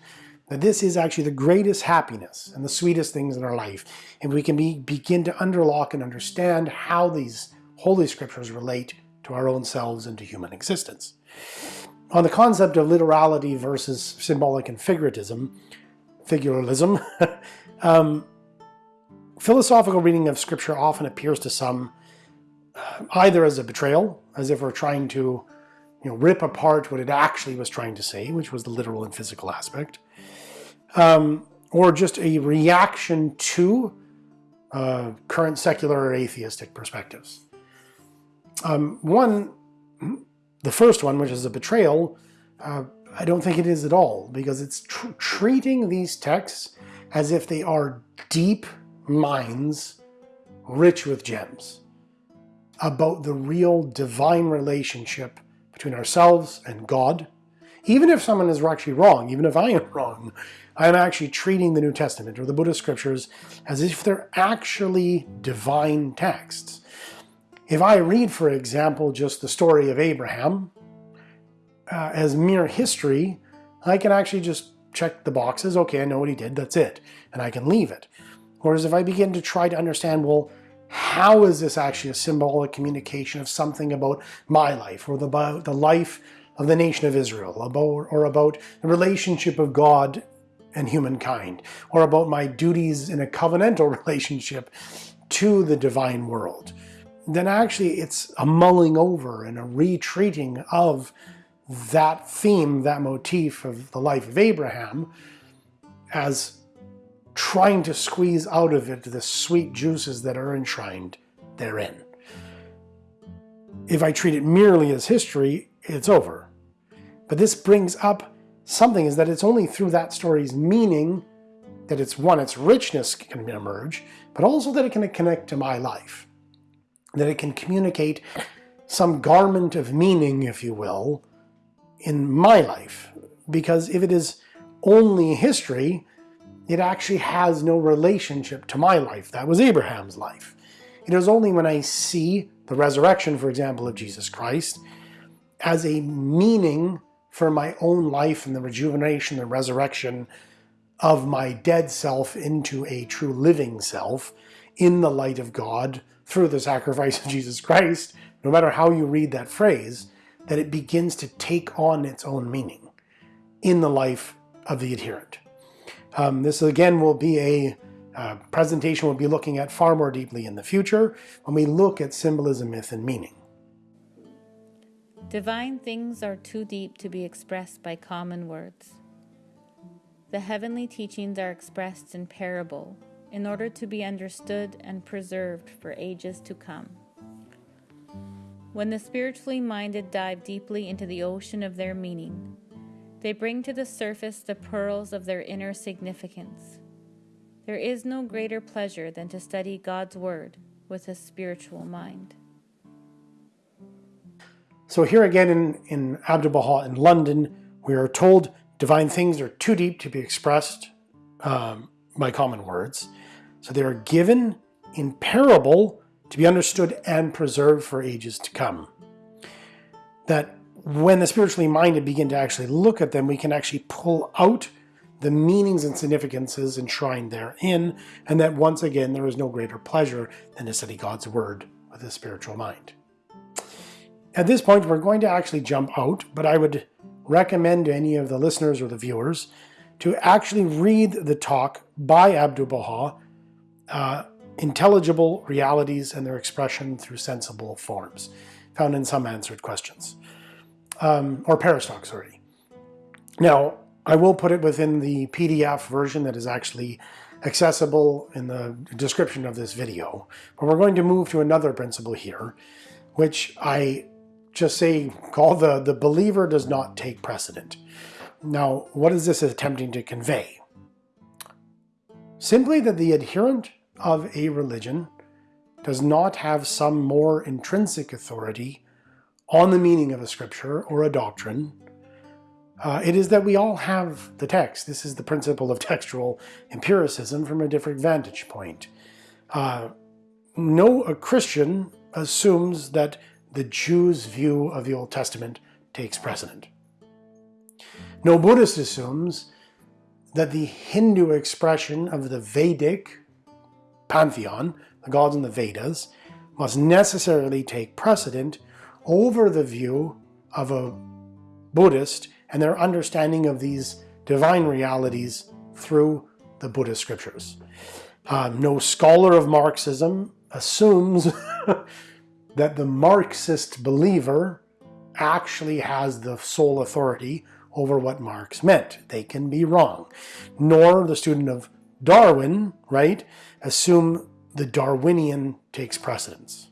That this is actually the greatest happiness and the sweetest things in our life. And we can be, begin to underlock and understand how these holy scriptures relate our own selves and to human existence. On the concept of literality versus symbolic and figuratism, figuralism, *laughs* um, philosophical reading of scripture often appears to some either as a betrayal, as if we're trying to you know, rip apart what it actually was trying to say, which was the literal and physical aspect, um, or just a reaction to uh, current secular or atheistic perspectives. Um, one, the first one, which is a betrayal, uh, I don't think it is at all, because it's tr treating these texts as if they are deep mines rich with gems about the real divine relationship between ourselves and God. Even if someone is actually wrong, even if I am *laughs* wrong, I'm actually treating the New Testament or the Buddhist scriptures as if they're actually divine texts. If I read, for example, just the story of Abraham uh, as mere history, I can actually just check the boxes, okay, I know what he did, that's it, and I can leave it. Whereas if I begin to try to understand, well, how is this actually a symbolic communication of something about my life or the, about the life of the nation of Israel about, or about the relationship of God and humankind or about my duties in a covenantal *laughs* relationship to the divine world then actually it's a mulling over and a retreating of that theme, that motif of the life of Abraham as trying to squeeze out of it the sweet juices that are enshrined therein. If I treat it merely as history, it's over. But this brings up something is that it's only through that story's meaning that it's one, its richness can emerge, but also that it can connect to my life. That it can communicate some garment of meaning, if you will, in my life. Because if it is only history, it actually has no relationship to my life. That was Abraham's life. It is only when I see the resurrection, for example, of Jesus Christ as a meaning for my own life and the rejuvenation the resurrection of my dead self into a true living self in the light of God through the sacrifice of Jesus Christ, no matter how you read that phrase, that it begins to take on its own meaning in the life of the adherent. Um, this again will be a uh, presentation we'll be looking at far more deeply in the future when we look at symbolism, myth, and meaning. Divine things are too deep to be expressed by common words. The heavenly teachings are expressed in parable in order to be understood and preserved for ages to come. When the spiritually minded dive deeply into the ocean of their meaning, they bring to the surface the pearls of their inner significance. There is no greater pleasure than to study God's Word with a spiritual mind. So here again in, in Abdu'l-Baha in London, we are told divine things are too deep to be expressed um, by common words. So they are given in parable to be understood and preserved for ages to come. That when the spiritually minded begin to actually look at them, we can actually pull out the meanings and significances enshrined therein, and that once again there is no greater pleasure than to study God's Word with a spiritual mind. At this point, we're going to actually jump out, but I would recommend to any of the listeners or the viewers to actually read the talk by Abdu'l-Baha, uh, Intelligible Realities and Their Expression Through Sensible Forms, found in Some Answered Questions um, or sorry. Now, I will put it within the PDF version that is actually accessible in the description of this video. But we're going to move to another principle here, which I just say call the, the believer does not take precedent. Now, what is this attempting to convey? Simply that the adherent of a religion does not have some more intrinsic authority on the meaning of a scripture or a doctrine, uh, it is that we all have the text. This is the principle of *laughs* textual empiricism from a different vantage point. Uh, no a Christian assumes that the Jews' view of the Old Testament takes precedent. No Buddhist assumes that the Hindu expression of the Vedic pantheon, the gods in the Vedas, must necessarily take precedent over the view of a Buddhist and their understanding of these divine realities through the Buddhist scriptures. Um, no scholar of Marxism assumes *laughs* that the Marxist believer actually has the sole authority over what Marx meant. They can be wrong. Nor the student of Darwin, right, assume the Darwinian takes precedence.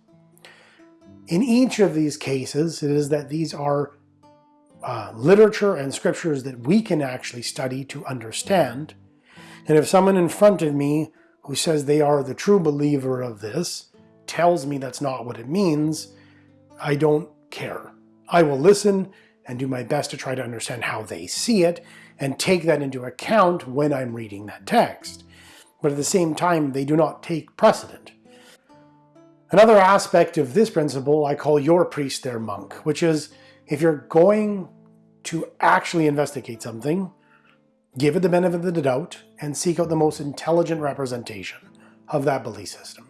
In each of these cases, it is that these are uh, literature and scriptures that we can actually study to understand. And if someone in front of me who says they are the true believer of this tells me that's not what it means, I don't care. I will listen and do my best to try to understand how they see it and take that into account when I'm reading that text. But at the same time, they do not take precedent. Another aspect of this principle I call your priest their monk, which is if you're going to actually investigate something, give it the benefit of the doubt and seek out the most intelligent representation of that belief system.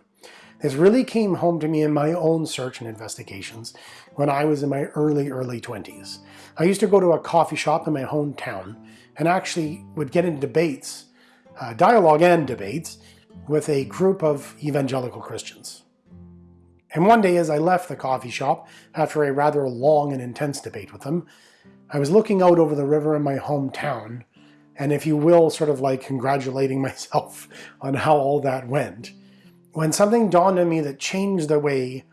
This really came home to me in my own search and investigations when I was in my early, early 20s. I used to go to a coffee shop in my hometown and actually would get into debates, uh, dialogue and debates, with a group of evangelical Christians. And one day as I left the coffee shop, after a rather long and intense debate with them, I was looking out over the river in my hometown, and if you will, sort of like congratulating *laughs* myself on how all that went, when something dawned on me that changed the way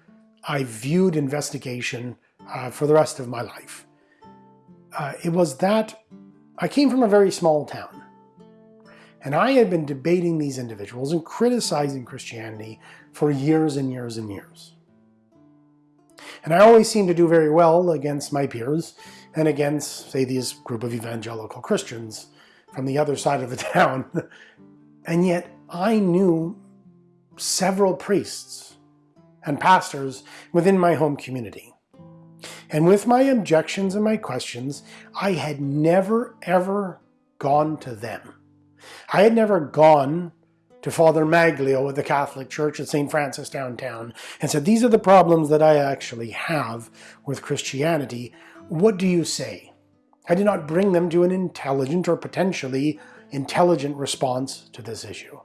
I viewed investigation uh, for the rest of my life. Uh, it was that I came from a very small town. And I had been debating these individuals and criticizing Christianity for years and years and years. And I always seemed to do very well against my peers and against, say, these group of evangelical Christians from the other side of the *laughs* town. and yet I knew several priests and pastors within my home community. And with my objections and my questions, I had never ever gone to them. I had never gone to Father Maglio at the Catholic Church at St. Francis downtown and said, these are the problems that I actually have with Christianity. What do you say? I did not bring them to an intelligent or potentially intelligent response to this issue.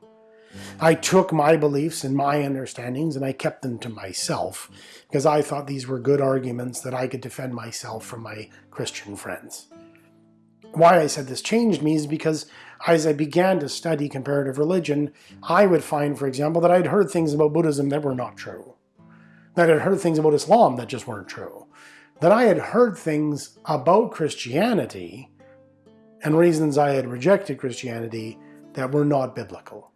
I took my beliefs and my understandings and I kept them to myself because I thought these were good arguments that I could defend myself from my Christian friends. Why I said this changed me is because as I began to study comparative religion, I would find, for example, that I'd heard things about Buddhism that were not true. That I'd heard things about Islam that just weren't true. That I had heard things about Christianity and reasons I had rejected Christianity that were not biblical.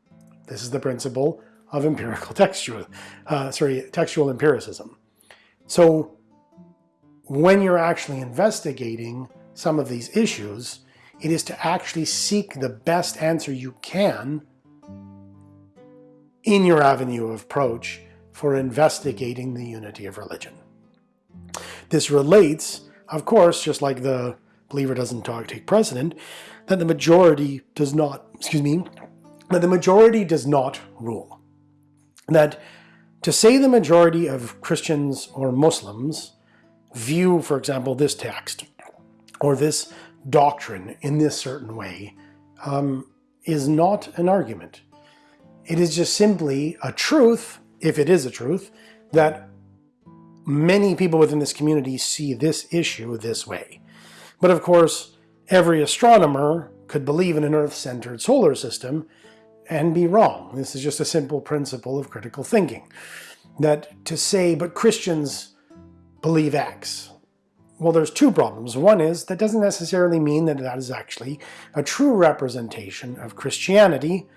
This is the principle of empirical *laughs* textual, uh, sorry, textual empiricism. So when you're actually investigating some of these issues, it is to actually seek the best answer you can in your avenue of approach for investigating the unity of religion. This relates, of course, just like the believer doesn't talk, take precedent, that the majority does not, excuse me, that the majority does not rule. That to say the majority of Christians or Muslims view, for example, this text or this doctrine in this certain way um, is not an argument. It is just simply a truth, if it is a truth, that many people within this community see this issue this way. But of course, every astronomer could believe in an Earth-centered solar system and be wrong. This is just a simple principle of critical thinking. That to say, but Christians believe X. Well, there's two problems. One is that doesn't necessarily mean that that is actually a true representation of Christianity.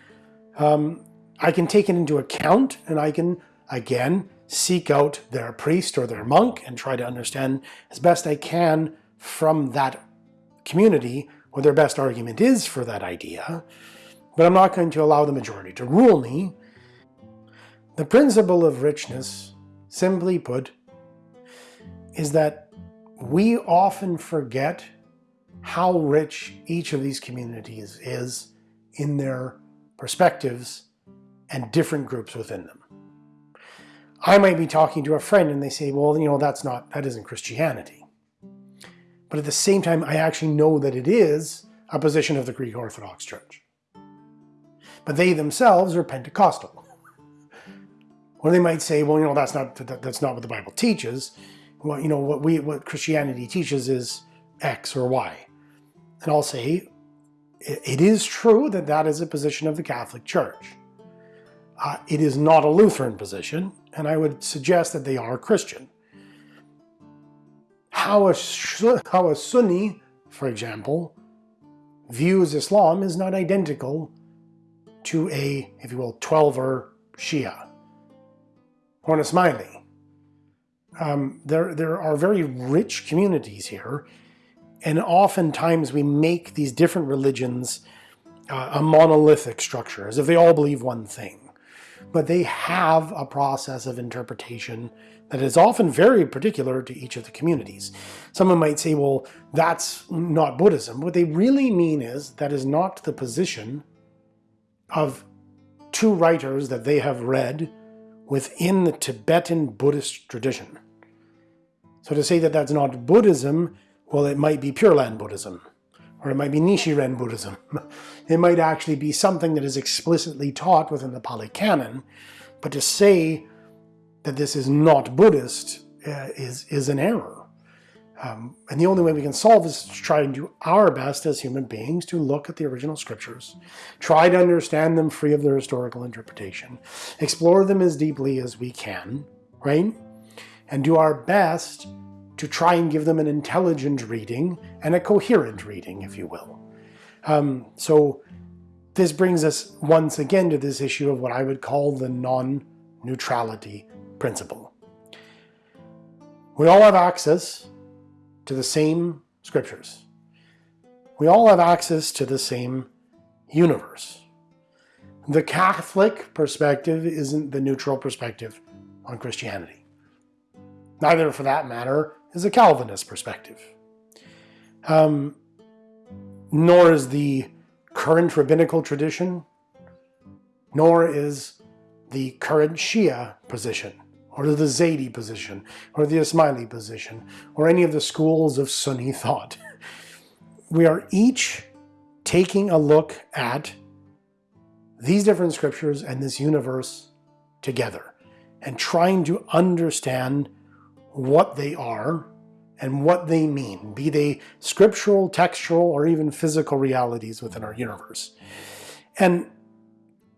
Um, I can take it into account and I can, again, seek out their priest or their monk and try to understand as best I can from that community what their best argument is for that idea but I'm not going to allow the majority to rule me. The principle of richness, simply put, is that we often forget how rich each of these communities is in their perspectives and different groups within them. I might be talking to a friend and they say, well, you know, that's not, that isn't Christianity. But at the same time, I actually know that it is a position of the Greek Orthodox Church but they themselves are Pentecostal. *laughs* Or they might say, well, you know, that's not that's not what the Bible teaches. Well, you know, what we what Christianity teaches is X or Y. And I'll say, it is true that that is a position of the Catholic Church. Uh, it is not a Lutheran position, and I would suggest that they are Christian. How a, how a Sunni, for example, views Islam is not identical to a, if you will, 12er Shia or an Ismaili. Um, there, there are very rich communities here, and oftentimes we make these different religions uh, a monolithic structure, as if they all believe one thing. But they have a process of interpretation that is often very particular to each of the communities. Someone might say, well, that's not Buddhism. What they really mean is that is not the position of two writers that they have read within the Tibetan Buddhist tradition. So to say that that's not Buddhism, well, it might be Pure Land Buddhism, or it might be Nichiren Buddhism. *laughs* It might actually be something that is explicitly taught within the Pali Canon, but to say that this is not Buddhist uh, is, is an error. Um, and the only way we can solve this is to try and do our best as human beings to look at the original scriptures, try to understand them free of their historical interpretation, explore them as deeply as we can, right? And do our best to try and give them an intelligent reading and a coherent reading, if you will. Um, so this brings us once again to this issue of what I would call the non-neutrality principle. We all have access to the same scriptures. We all have access to the same universe. The Catholic perspective isn't the neutral perspective on Christianity. Neither, for that matter, is a Calvinist perspective. Um, nor is the current rabbinical tradition, nor is the current Shia position or the Zaydi position, or the Ismaili position, or any of the schools of Sunni *laughs* thought. We are each taking a look at these different scriptures and this universe together and trying to understand what they are and what they mean, be they scriptural, textual, or even physical realities within our universe. And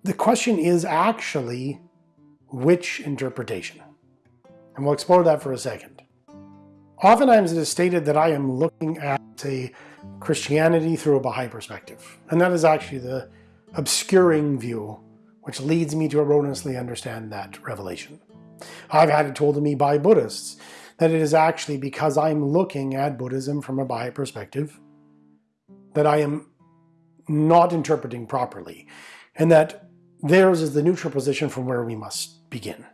the question is actually, which interpretation? and we'll explore that for a second. Oftentimes it is stated that I am looking at, say, Christianity through a Baha'i perspective, and that is actually the obscuring view which leads me to erroneously understand that revelation. I've had it told to me by Buddhists that it is actually because I'm looking at Buddhism from a Baha'i perspective that I am not interpreting properly, and that theirs is the neutral position from where we must begin.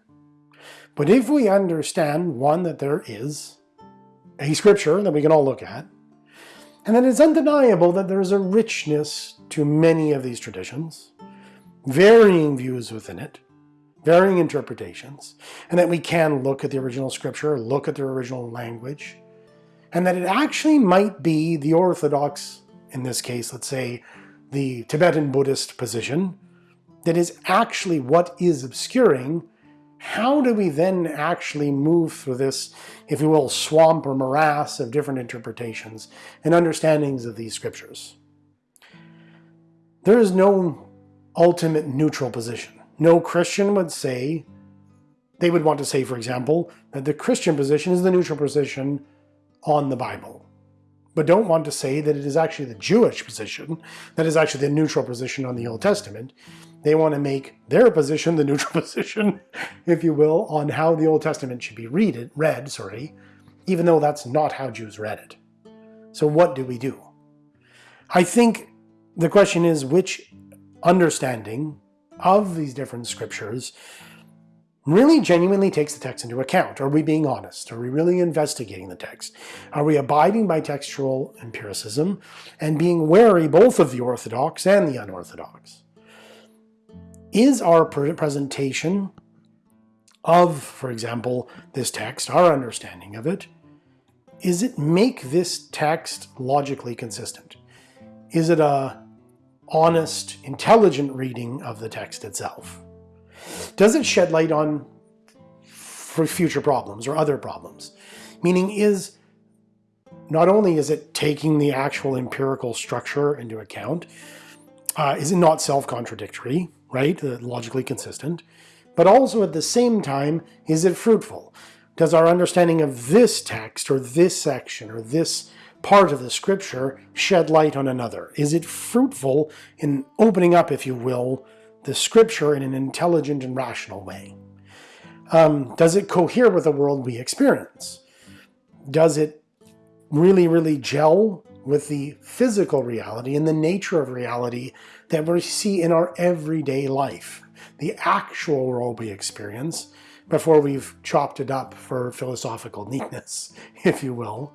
But if we understand, one, that there is a scripture that we can all look at, and that it's undeniable that there is a richness to many of these traditions, varying views within it, varying interpretations, and that we can look at the original scripture, look at their original language, and that it actually might be the orthodox, in this case, let's say, the Tibetan Buddhist position, that is actually what is obscuring how do we then actually move through this, if you will, swamp or morass of different interpretations and understandings of these scriptures? There is no ultimate neutral position. No Christian would say, they would want to say, for example, that the Christian position is the neutral position on the Bible but don't want to say that it is actually the Jewish position that is actually the neutral position on the Old Testament. They want to make their position the neutral *laughs* position, if you will, on how the Old Testament should be read, read sorry, even though that's not how Jews read it. So what do we do? I think the question is which understanding of these different scriptures really genuinely takes the text into account? Are we being honest? Are we really investigating the text? Are we abiding by textual empiricism and being wary both of the orthodox and the unorthodox? Is our presentation of, for example, this text, our understanding of it, is it make this text logically consistent? Is it a honest, intelligent reading of the text itself? Does it shed light on future problems or other problems? Meaning is not only is it taking the actual empirical structure into account, uh, is it not self-contradictory, right, uh, logically consistent, but also at the same time, is it fruitful? Does our understanding of this text or this section or this part of the scripture shed light on another? Is it fruitful in opening up, if you will, the scripture in an intelligent and rational way? Um, does it cohere with the world we experience? Does it really, really gel with the physical reality and the nature of reality that we see in our everyday life, the actual world we experience, before we've chopped it up for philosophical neatness, *laughs* if you will.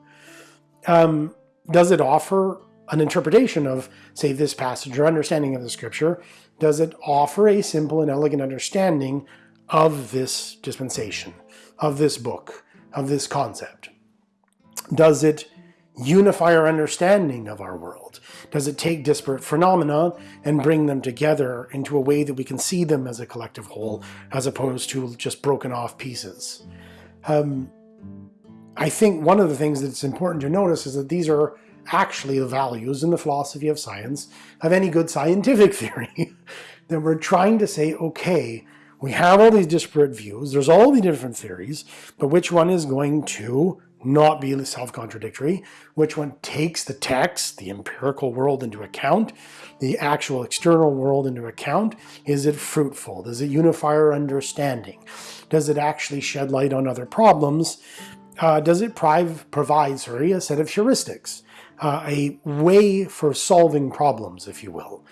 Um, does it offer an interpretation of, say, this passage or understanding of the scripture does it offer a simple and elegant understanding of this dispensation, of this book, of this concept? Does it unify our understanding of our world? Does it take disparate phenomena and bring them together into a way that we can see them as a collective whole, as opposed to just broken off pieces? Um, I think one of the things that's important to notice is that these are actually the values in the philosophy of science of any good scientific *laughs* theory. that we're trying to say, okay, we have all these disparate views, there's all the different theories, but which one is going to not be self-contradictory, which one takes the text, the empirical world into account, the actual external world into account. Is it fruitful? Does it unify our understanding? Does it actually shed light on other problems? Uh, does it provide sorry, a set of heuristics, uh, a way for solving problems, if you will?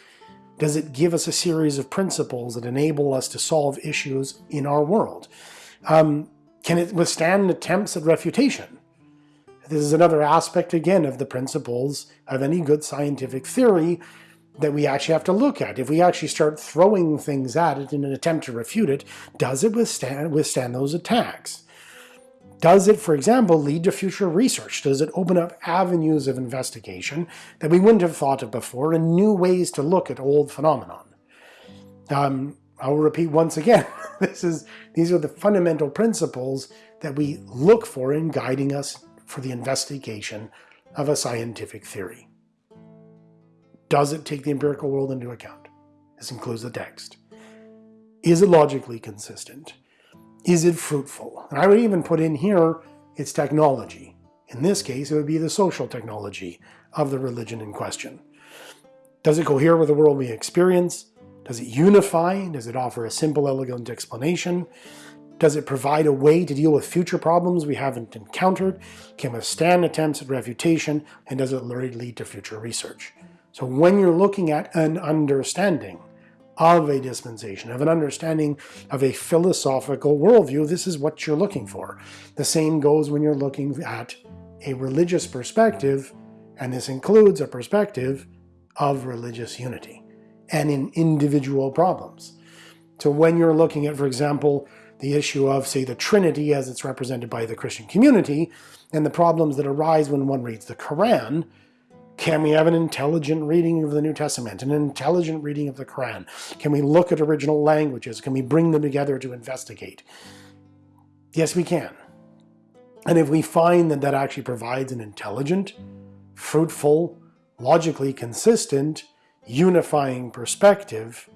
Does it give us a series of principles that enable us to solve issues in our world? Um, can it withstand attempts at refutation? This is another aspect, again, of the principles of any good scientific theory that we actually have to look at. If we actually start throwing things at it in an attempt to refute it, does it withstand, withstand those attacks? Does it, for example, lead to future research? Does it open up avenues of investigation that we wouldn't have thought of before and new ways to look at old phenomenon? Um, I'll repeat once again, *laughs* this is, these are the fundamental principles that we look for in guiding us for the investigation of a scientific theory. Does it take the empirical world into account? This includes the text. Is it logically consistent? Is it fruitful? And I would even put in here its technology. In this case, it would be the social technology of the religion in question. Does it cohere with the world we experience? Does it unify? Does it offer a simple, elegant explanation? Does it provide a way to deal with future problems we haven't encountered? Can withstand attempts at refutation? And does it lead to future research? So when you're looking at an understanding of a dispensation, of an understanding of a philosophical worldview, this is what you're looking for. The same goes when you're looking at a religious perspective, and this includes a perspective of religious unity and in individual problems. So when you're looking at, for example, the issue of, say, the Trinity as it's represented by the Christian community, and the problems that arise when one reads the Quran, can we have an intelligent reading of the New Testament, an intelligent reading of the Quran? Can we look at original languages? Can we bring them together to investigate? Yes, we can. And if we find that that actually provides an intelligent, fruitful, logically consistent, unifying perspective,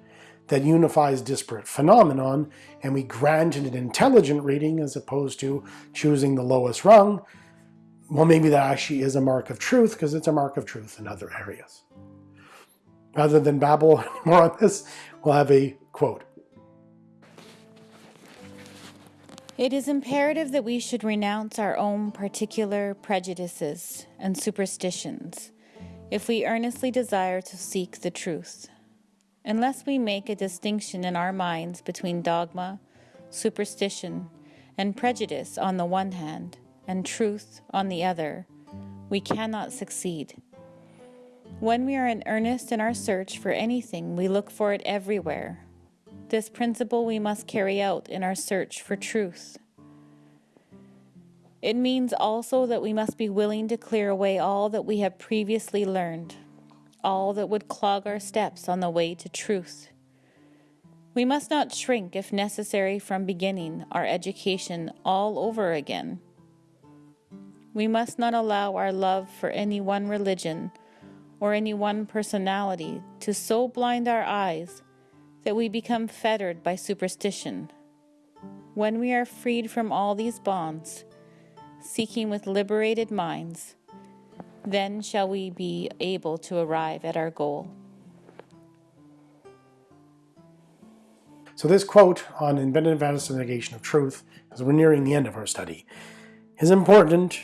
that unifies disparate phenomenon, and we grant it an intelligent reading as opposed to choosing the lowest rung, well, maybe that actually is a mark of truth because it's a mark of truth in other areas. Rather than babble *laughs* more on this, we'll have a quote. It is imperative that we should renounce our own particular prejudices and superstitions if we earnestly desire to seek the truth. Unless we make a distinction in our minds between dogma, superstition, and prejudice on the one hand, and truth on the other, we cannot succeed. When we are in earnest in our search for anything, we look for it everywhere. This principle we must carry out in our search for truth. It means also that we must be willing to clear away all that we have previously learned all that would clog our steps on the way to truth. We must not shrink, if necessary, from beginning our education all over again. We must not allow our love for any one religion or any one personality to so blind our eyes that we become fettered by superstition. When we are freed from all these bonds, seeking with liberated minds, then shall we be able to arrive at our goal. So this quote on inventive investigation of truth, as we're nearing the end of our study, is important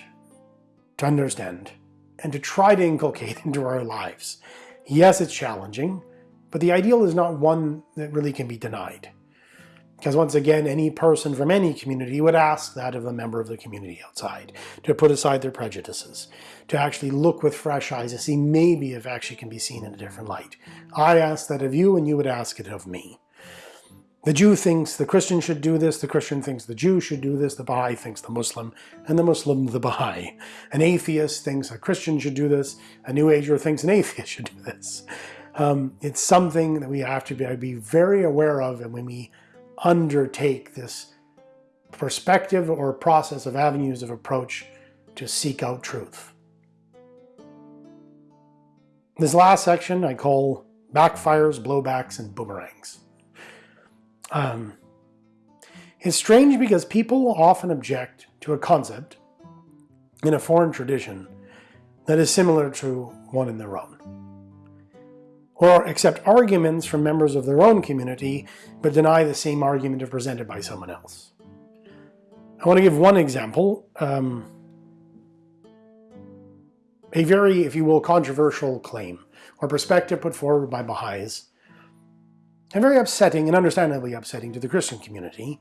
to understand and to try to inculcate *laughs* into our lives. Yes, it's challenging, but the ideal is not one that really can be denied. Because once again, any person from any community would ask that of a member of the community outside, to put aside their prejudices, to actually look with fresh eyes to see maybe if actually can be seen in a different light. I ask that of you and you would ask it of me. The Jew thinks the Christian should do this, the Christian thinks the Jew should do this, the Baha'i thinks the Muslim, and the Muslim the Baha'i. An atheist thinks a Christian should do this, a New Ager thinks an *laughs* atheist should do this. Um, it's something that we have to be, be very aware of and when we undertake this perspective or process of avenues of approach to seek out truth. This last section I call backfires, blowbacks, and boomerangs. Um, it's strange because people often object to a concept in a foreign tradition that is similar to one in their own. Or accept arguments from members of their own community, but deny the same argument if presented by someone else. I want to give one example. Um, a very, if you will, controversial claim or perspective put forward by Baha'is, and very upsetting and understandably upsetting to the Christian community,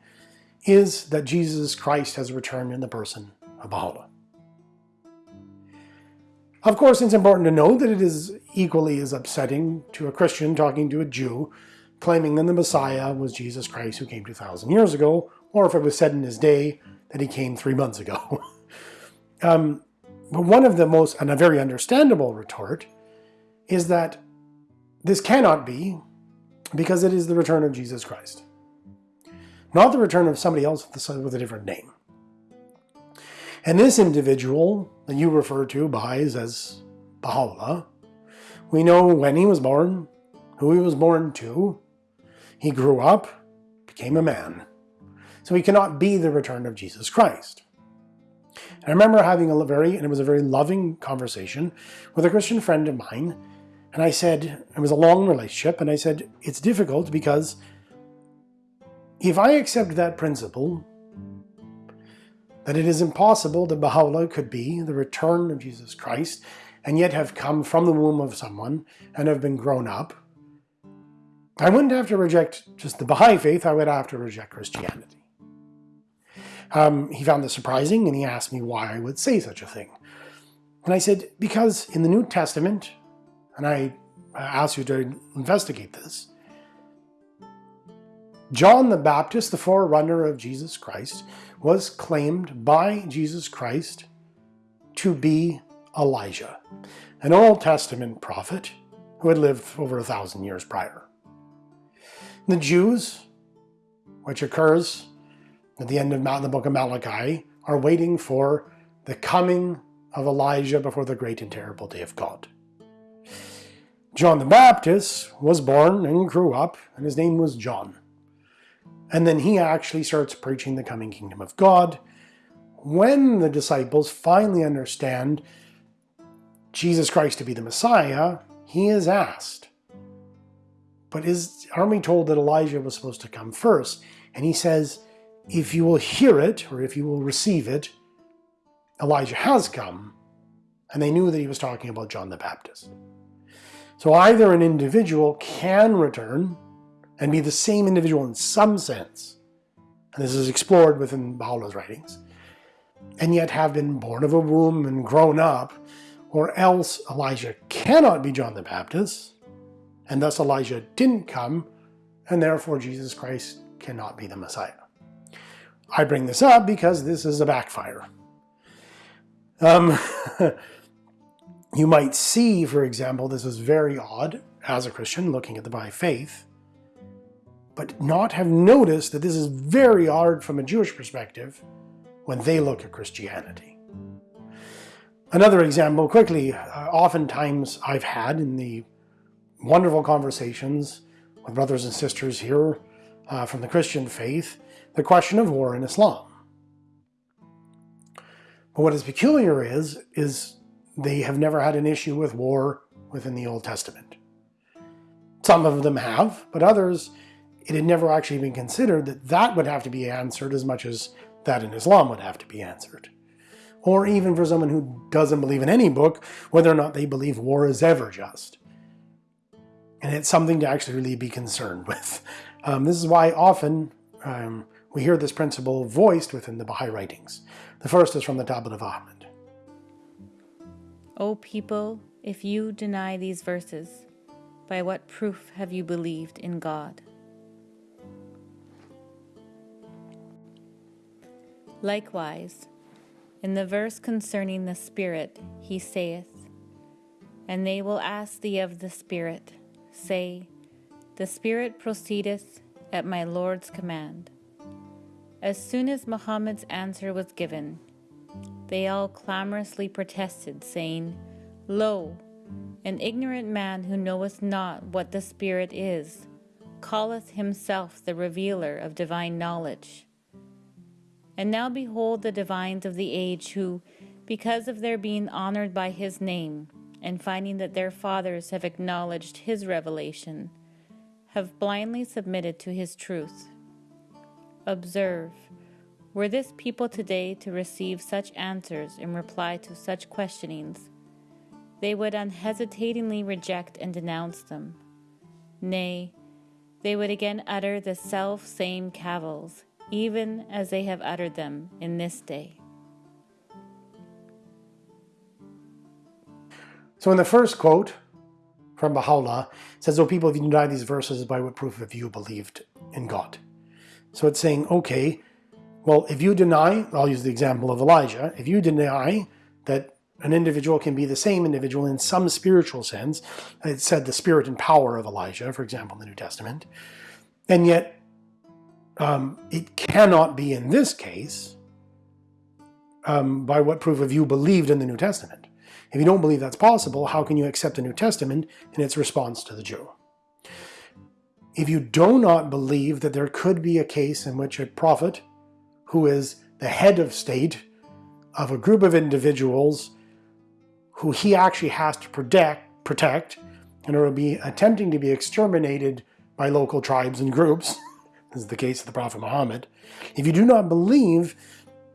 is that Jesus Christ has returned in the person of Baha'u'llah. Of course, it's important to note that it is equally as upsetting to a Christian talking to a Jew, claiming that the Messiah was Jesus Christ who came 2,000 years ago, or if it was said in his day that he came three months ago. *laughs* um, but one of the most, and a very understandable retort, is that this cannot be because it is the return of Jesus Christ. Not the return of somebody else with a different name. And this individual that you refer to, Baha'is, as Baha'u'llah, we know when he was born, who he was born to, he grew up, became a man. So he cannot be the return of Jesus Christ. I remember having a very, and it was a very loving conversation with a Christian friend of mine and I said, it was a long relationship, and I said, it's difficult because if I accept that principle, that it is impossible that Baha'u'llah could be the return of Jesus Christ and yet have come from the womb of someone and have been grown up, I wouldn't have to reject just the Baha'i faith, I would have to reject Christianity. Um, he found this surprising and he asked me why I would say such a thing. And I said, because in the New Testament, and I ask you to investigate this. John the Baptist, the forerunner of Jesus Christ, was claimed by Jesus Christ to be Elijah, an Old Testament prophet who had lived over a thousand years prior. The Jews, which occurs at the end of the book of Malachi, are waiting for the coming of Elijah before the great and terrible day of God. John the Baptist was born and grew up, and his name was John. And then he actually starts preaching the coming kingdom of God. When the disciples finally understand Jesus Christ to be the Messiah, he is asked, but is, aren't we told that Elijah was supposed to come first? And he says, if you will hear it, or if you will receive it, Elijah has come. And they knew that he was talking about John the Baptist. So either an individual can return and be the same individual in some sense, and this is explored within Baha'u'llah's writings, and yet have been born of a womb and grown up, or else Elijah cannot be John the Baptist, and thus Elijah didn't come, and therefore Jesus Christ cannot be the Messiah. I bring this up because this is a backfire. Um, *laughs* You might see, for example, this is very odd as a Christian looking at the Baha'i faith, but not have noticed that this is very odd from a Jewish perspective when they look at Christianity. Another example, quickly, uh, oftentimes I've had in the wonderful conversations with brothers and sisters here uh, from the Christian faith, the question of war in Islam. But what is peculiar is, is they have never had an issue with war within the Old Testament. Some of them have, but others, it had never actually been considered that that would have to be answered as much as that in Islam would have to be answered. Or even for someone who doesn't believe in any book, whether or not they believe war is ever just. And it's something to actually really be concerned *laughs* with. Um, this is why often um, we hear this principle voiced within the Baha'i writings. The first is from the Tablet of Ahmad. O people, if you deny these verses, by what proof have you believed in God? Likewise, in the verse concerning the Spirit, he saith, And they will ask thee of the Spirit, say, The Spirit proceedeth at my Lord's command. As soon as Muhammad's answer was given, they all clamorously protested, saying, Lo, an ignorant man who knoweth not what the Spirit is, calleth himself the revealer of divine knowledge. And now behold the divines of the age who, because of their being honored by his name, and finding that their fathers have acknowledged his revelation, have blindly submitted to his truth. Observe, were this people today to receive such answers in reply to such questionings, they would unhesitatingly reject and denounce them. Nay, they would again utter the self same cavils, even as they have uttered them in this day. So in the first quote from Baha'u'llah, it says, O people, if you deny these verses, by what proof have you believed in God? So it's saying, okay, well, if you deny, I'll use the example of Elijah, if you deny that an individual can be the same individual in some spiritual sense, it said the spirit and power of Elijah, for example, in the New Testament, and yet um, it cannot be in this case, um, by what proof have you believed in the New Testament? If you don't believe that's possible, how can you accept the New Testament in its response to the Jew? If you do not believe that there could be a case in which a prophet who is the head of state of a group of individuals who he actually has to protect, protect and are be attempting to be exterminated by local tribes and groups, *laughs* this is the case of the Prophet Muhammad, if you do not believe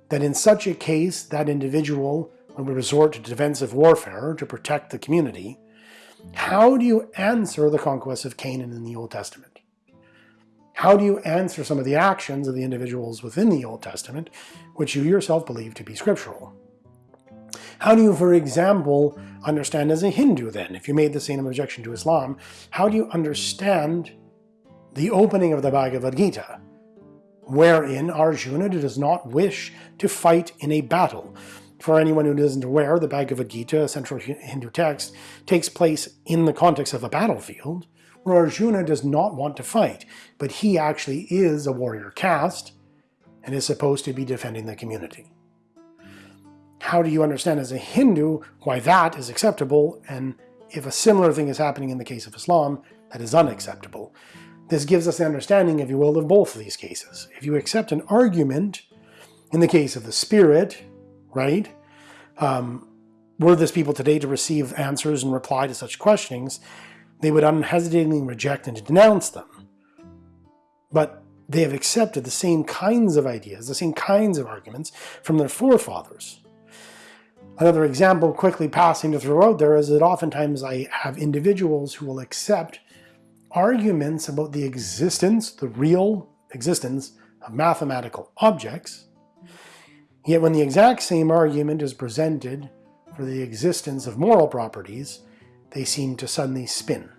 that in such a case that individual would resort to defensive warfare to protect the community, how do you answer the conquest of Canaan in the Old Testament? How do you answer some of the actions of the individuals within the Old Testament, which you yourself believe to be scriptural? How do you, for example, understand as a Hindu then, if you made the same objection to Islam, how do you understand the opening of the Bhagavad Gita, wherein Arjuna does not wish to fight in a battle, for anyone who isn't aware, the Bhagavad Gita, a central Hindu text, takes place in the context of a battlefield, Arjuna does not want to fight, but he actually is a warrior caste and is supposed to be defending the community. How do you understand as a Hindu why that is acceptable, and if a similar thing is happening in the case of Islam, that is unacceptable? This gives us the understanding, if you will, of both of these cases. If you accept an argument in the case of the spirit, right? Um, were this people today to receive answers and reply to such questionings, they would unhesitatingly reject and denounce them. But they have accepted the same kinds of ideas, the same kinds of arguments from their forefathers. Another example quickly passing to throw out there is that oftentimes I have individuals who will accept arguments about the existence, the real existence of mathematical objects, Yet when the exact same argument is presented for the existence of moral properties, they seem to suddenly spin.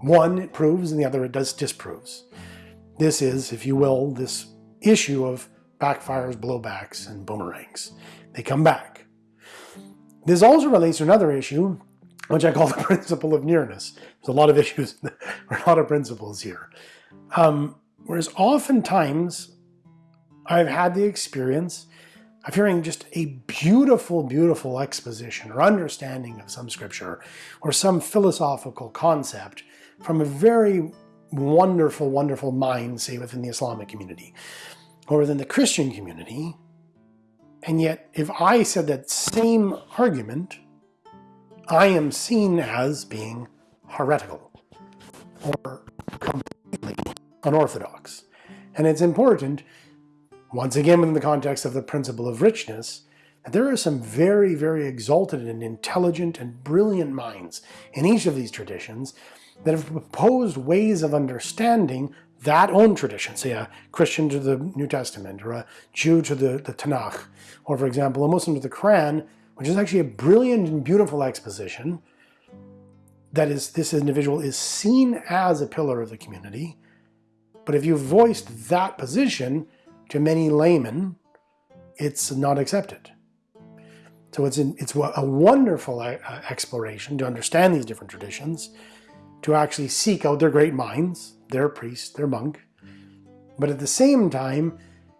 One it proves and the other it does disproves. This is, if you will, this issue of backfires, blowbacks, and boomerangs. They come back. This also relates to another issue, which I call the *laughs* principle of nearness. There's a lot of issues, *laughs* a lot of principles here. Um, whereas oftentimes I've had the experience of hearing just a beautiful, beautiful exposition or understanding of some scripture or some philosophical concept from a very wonderful, wonderful mind, say within the Islamic community or within the Christian community. And yet, if I said that same argument, I am seen as being heretical or completely unorthodox. And it's important once again within the context of the principle of richness, that there are some very, very exalted and intelligent and brilliant minds in each of these traditions that have proposed ways of understanding that own tradition, say a Christian to the New Testament, or a Jew to the, the Tanakh, or for example, a Muslim to the Quran, which is actually a brilliant and beautiful exposition that is this individual is seen as a pillar of the community. But if you voiced that position, to many laymen, it's not accepted. So it's, in, it's a wonderful uh, exploration to understand these different traditions, to actually seek out their great minds, their priest, their monk, but at the same time,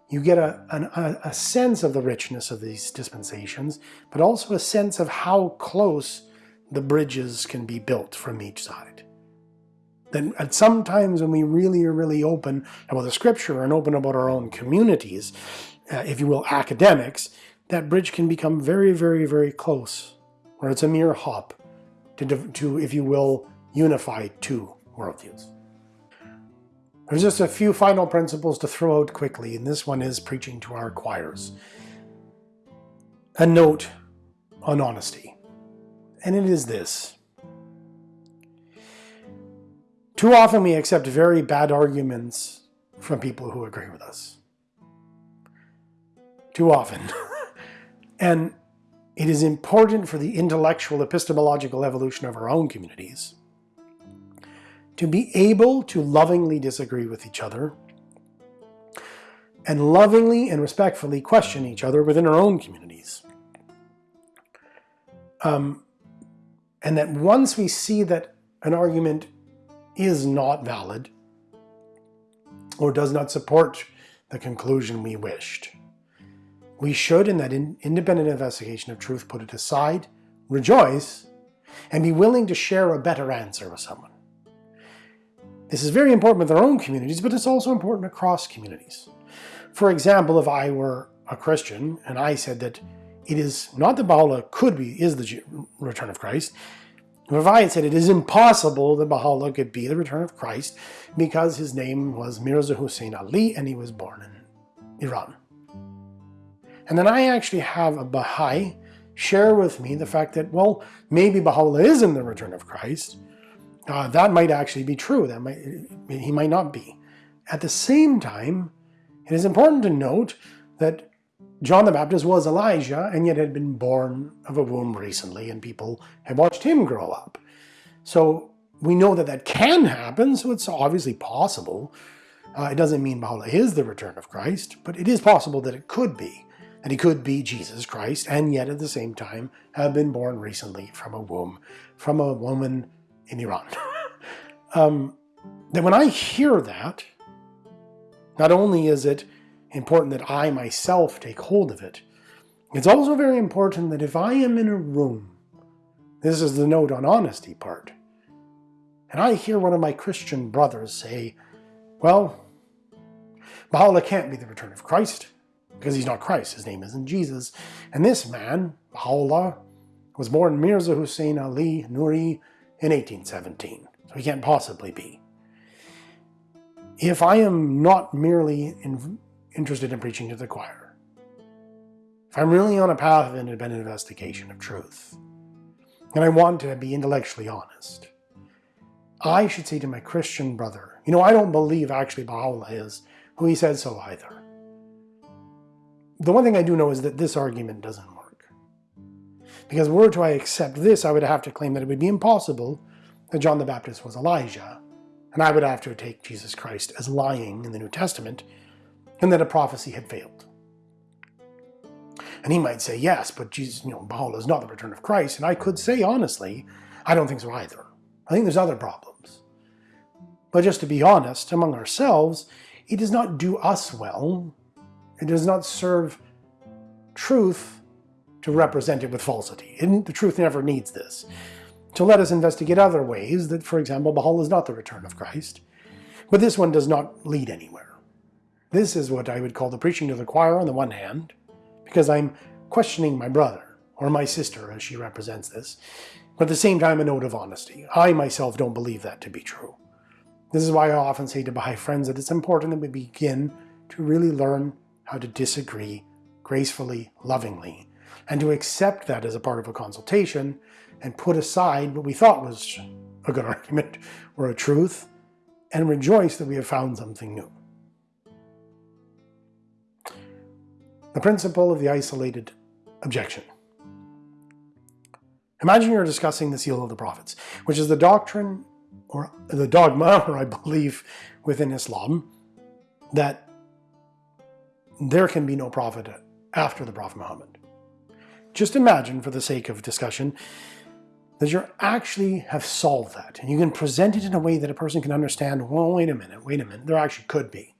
you get a, an, a, sense of the richness of these dispensations, but also a sense of how close the bridges can be built from each side. Then at some times when we really are really open about the scripture and open about our own communities, uh, if you will, academics, that bridge can become very, very, very close, where it's a mere hop to, to if you will, unify two worldviews. There's just a few final principles to throw out quickly, and this one is preaching to our choirs. A note on honesty, and it is this. Too often we accept very bad arguments from people who agree with us. Too often. *laughs* and it is important for the intellectual epistemological evolution of our own communities to be able to lovingly disagree with each other and lovingly and respectfully question each other within our own communities. Um, and that once we see that an argument is not valid or does not support the conclusion we wished, we should, in that in independent investigation of truth, put it aside, rejoice, and be willing to share a better answer with someone. This is very important with our own communities, but it's also important across communities. For example, if I were a Christian and I said that it is not that Baha'u'llah could be, is the return of Christ, if I had said it is impossible that Baha'u'llah could be the return of Christ because his name was Mirza Hussein Ali and he was born in Iran. And then I actually have a Baha'i share with me the fact that, well, maybe Baha'u'llah is in the return of Christ, uh, that might actually be true. That might he might not be. At the same time, it is important to note that John the Baptist was Elijah and yet had been born of a womb recently and people had watched him grow up. So we know that that can happen, so it's obviously possible. Uh, it doesn't mean Baha'u'llah is the return of Christ, but it is possible that it could be. That he could be Jesus Christ and yet at the same time have been born recently from a womb, from a woman in Iran. *laughs* um, when I hear that, not only is it important that I myself take hold of it, it's also very important that if I am in a room, this is the note on honesty part, and I hear one of my Christian brothers say, well, Baha'u'llah can't be the return of Christ, because he's not Christ, his name isn't Jesus. And this man, Baha'u'llah, was born Mirza Hussein Ali Nuri in 1817. So he can't possibly be. If I am not merely in, interested in preaching to the choir, if I'm really on a path of independent investigation of truth, and I want to be intellectually honest, I should say to my Christian brother, you know, I don't believe actually Baha'u'llah is who he says so either. The one thing I do know is that this argument doesn't because were to I accept this, I would have to claim that it would be impossible that John the Baptist was Elijah, and I would have to take Jesus Christ as lying in the New Testament, and that a prophecy had failed. And he might say, yes, but Jesus, you know, Baha'u'llah is not the return of Christ. And I could say, honestly, I don't think so either. I think there's other problems. But just to be honest, among ourselves, it does not do us well. It does not serve truth to represent it with falsity. And the truth never needs this. To let us investigate other ways that, for example, Baha'u'llah is not the return of Christ. But this one does not lead anywhere. This is what I would call the preaching to the choir on the one hand, because I'm questioning my brother, or my sister as she represents this, but at the same time a note of honesty. I myself don't believe that to be true. This is why I often say to Baha'i friends that it's important that we begin to really learn how to disagree gracefully, lovingly, and to accept that as a part of a consultation and put aside what we thought was a good *laughs* argument or a truth and rejoice that we have found something new. The principle of the isolated objection. Imagine you're discussing the seal of the prophets, which is the doctrine or the dogma, *laughs* or I believe within Islam, that there can be no prophet after the Prophet Muhammad. Just imagine, for the sake of discussion, that you actually have solved that. And you can present it in a way that a person can understand, well, wait a minute, wait a minute, there actually could be.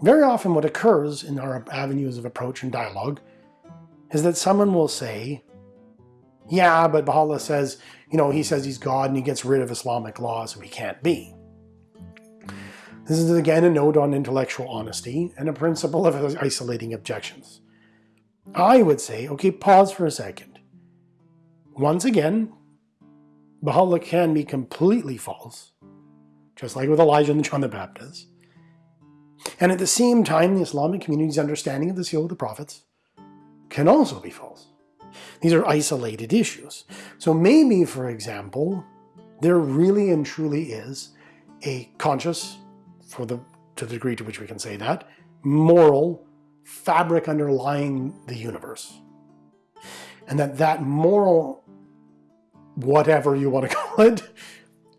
Very often what occurs in our avenues of approach and dialogue is that someone will say, yeah, but Baha'u'llah says, you know, he says he's God and he gets rid of Islamic law, so he can't be. This is again a note on intellectual honesty and a principle of isolating objections. I would say, okay, pause for a second. Once again, Baha'u'llah can be completely false, just like with Elijah and John the Baptist. And at the same time, the Islamic community's understanding of the seal of the prophets can also be false. These are isolated issues. So maybe, for example, there really and truly is a conscious, for the to the degree to which we can say that, moral fabric underlying the universe. And that that moral, whatever you want to *laughs* call it,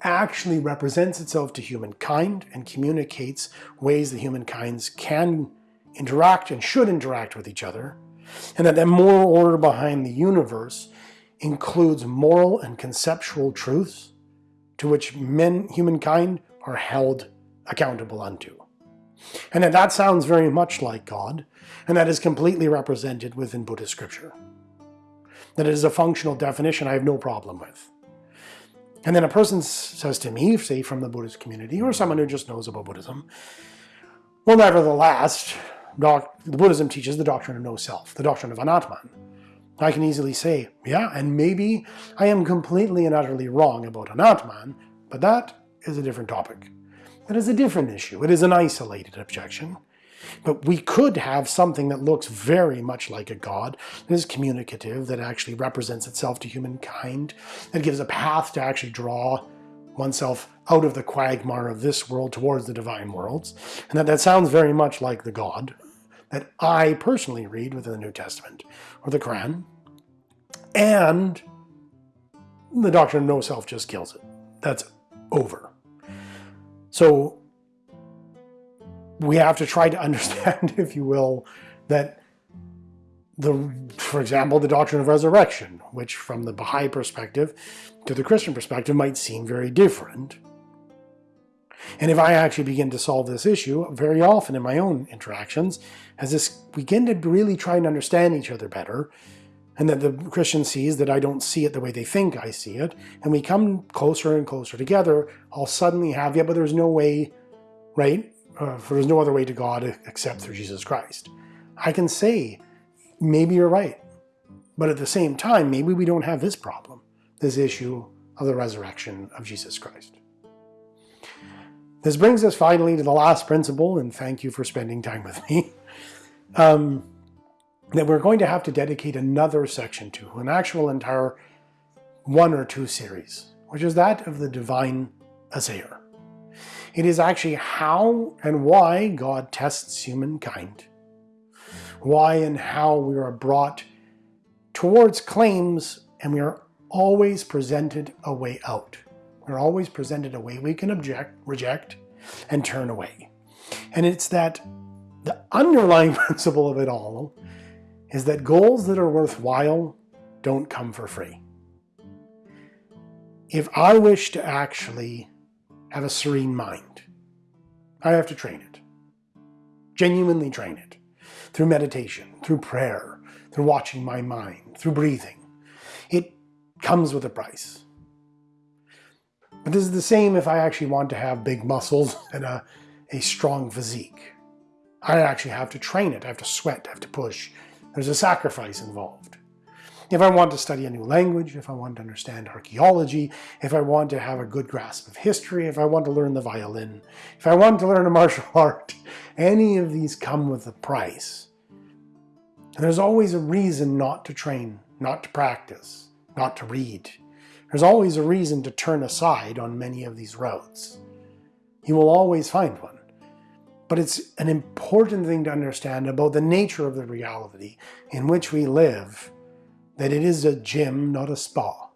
actually represents itself to humankind and communicates ways that humankinds can interact and should interact with each other, and that that moral order behind the universe includes moral and conceptual truths to which men, humankind, are held accountable unto. And that that sounds very much like God, and that is completely represented within Buddhist scripture. That it is a functional definition I have no problem with. And then a person says to me, say from the Buddhist community, or someone who just knows about Buddhism, well, nevertheless, the Buddhism teaches the doctrine of no self, the doctrine of anatman. I can easily say, yeah, and maybe I am completely and utterly wrong about anatman, but that is a different topic. That is a different issue. It is an isolated objection. But we could have something that looks very much like a god, that is communicative, that actually represents itself to humankind, that gives a path to actually draw oneself out of the quagmire of this world towards the divine worlds, and that that sounds very much like the God that I personally read within the New Testament or the Quran, and the doctrine of no self just kills it. That's over. So we have to try to understand, *laughs* if you will, that the, for example, the doctrine of resurrection, which from the Baha'i perspective to the Christian perspective might seem very different. And if I actually begin to solve this issue, very often in my own interactions, as this begin to really try and understand each other better, and that the Christian sees that I don't see it the way they think I see it, and we come closer and closer together, I'll suddenly have, yeah, but there's no way, right? Uh, for there's no other way to God except through Jesus Christ. I can say, maybe you're right. But at the same time, maybe we don't have this problem, this issue of the resurrection of Jesus Christ. This brings us finally to the last principle, and thank you for spending time with me, *laughs* um, that we're going to have to dedicate another section to, an actual entire one or two series, which is that of the divine assayer. It is actually how and why God tests humankind. Why and how we are brought towards claims and we are always presented a way out. We're always presented a way we can object, reject, and turn away. And it's that the underlying *laughs* principle of it all is that goals that are worthwhile don't come for free. If I wish to actually have a serene mind. I have to train it. Genuinely train it. Through meditation, through prayer, through watching my mind, through breathing. It comes with a price. But this is the same if I actually want to have big muscles *laughs* and a, a strong physique. I actually have to train it. I have to sweat, I have to push. There's a sacrifice involved. If I want to study a new language, if I want to understand archaeology, if I want to have a good grasp of history, if I want to learn the violin, if I want to learn a martial *laughs* art, any of these come with a price. And there's always a reason not to train, not to practice, not to read. There's always a reason to turn aside on many of these roads. You will always find one. But it's an important thing to understand about the nature of the reality in which we live that it is a gym, not a spa.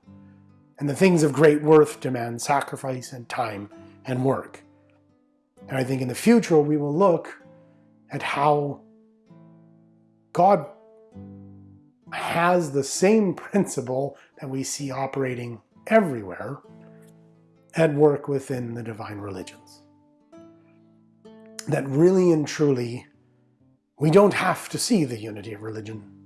And the things of great worth demand sacrifice and time and work. And I think in the future we will look at how God has the same *laughs* principle that we see operating everywhere at work within the divine religions. that really and truly we don't have to see the unity of religion.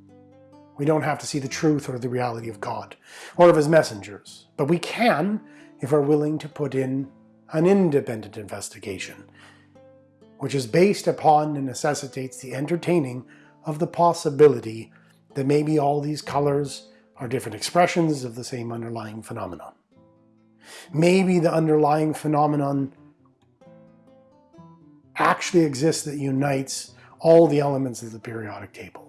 We don't have to see the truth or the reality of God or of his messengers, but we can if we're willing to put in an independent investigation, which is based upon and necessitates the entertaining of the possibility that maybe all these colors are different expressions of the same underlying phenomenon. Maybe the underlying phenomenon actually exists that unites all the elements of the periodic table.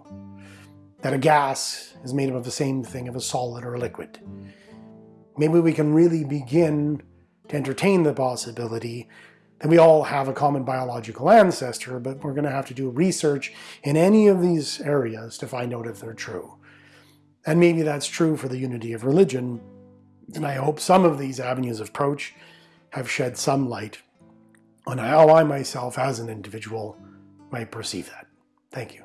That a gas is made up of the same thing of a solid or a liquid. Maybe we can really begin to entertain the possibility that we all have a common biological ancestor, but we're going to have to do research in any of these areas to find out if they're true. And maybe that's true for the unity of religion, and I hope some of these avenues of approach have shed some light on how I myself as an individual might perceive that. Thank you.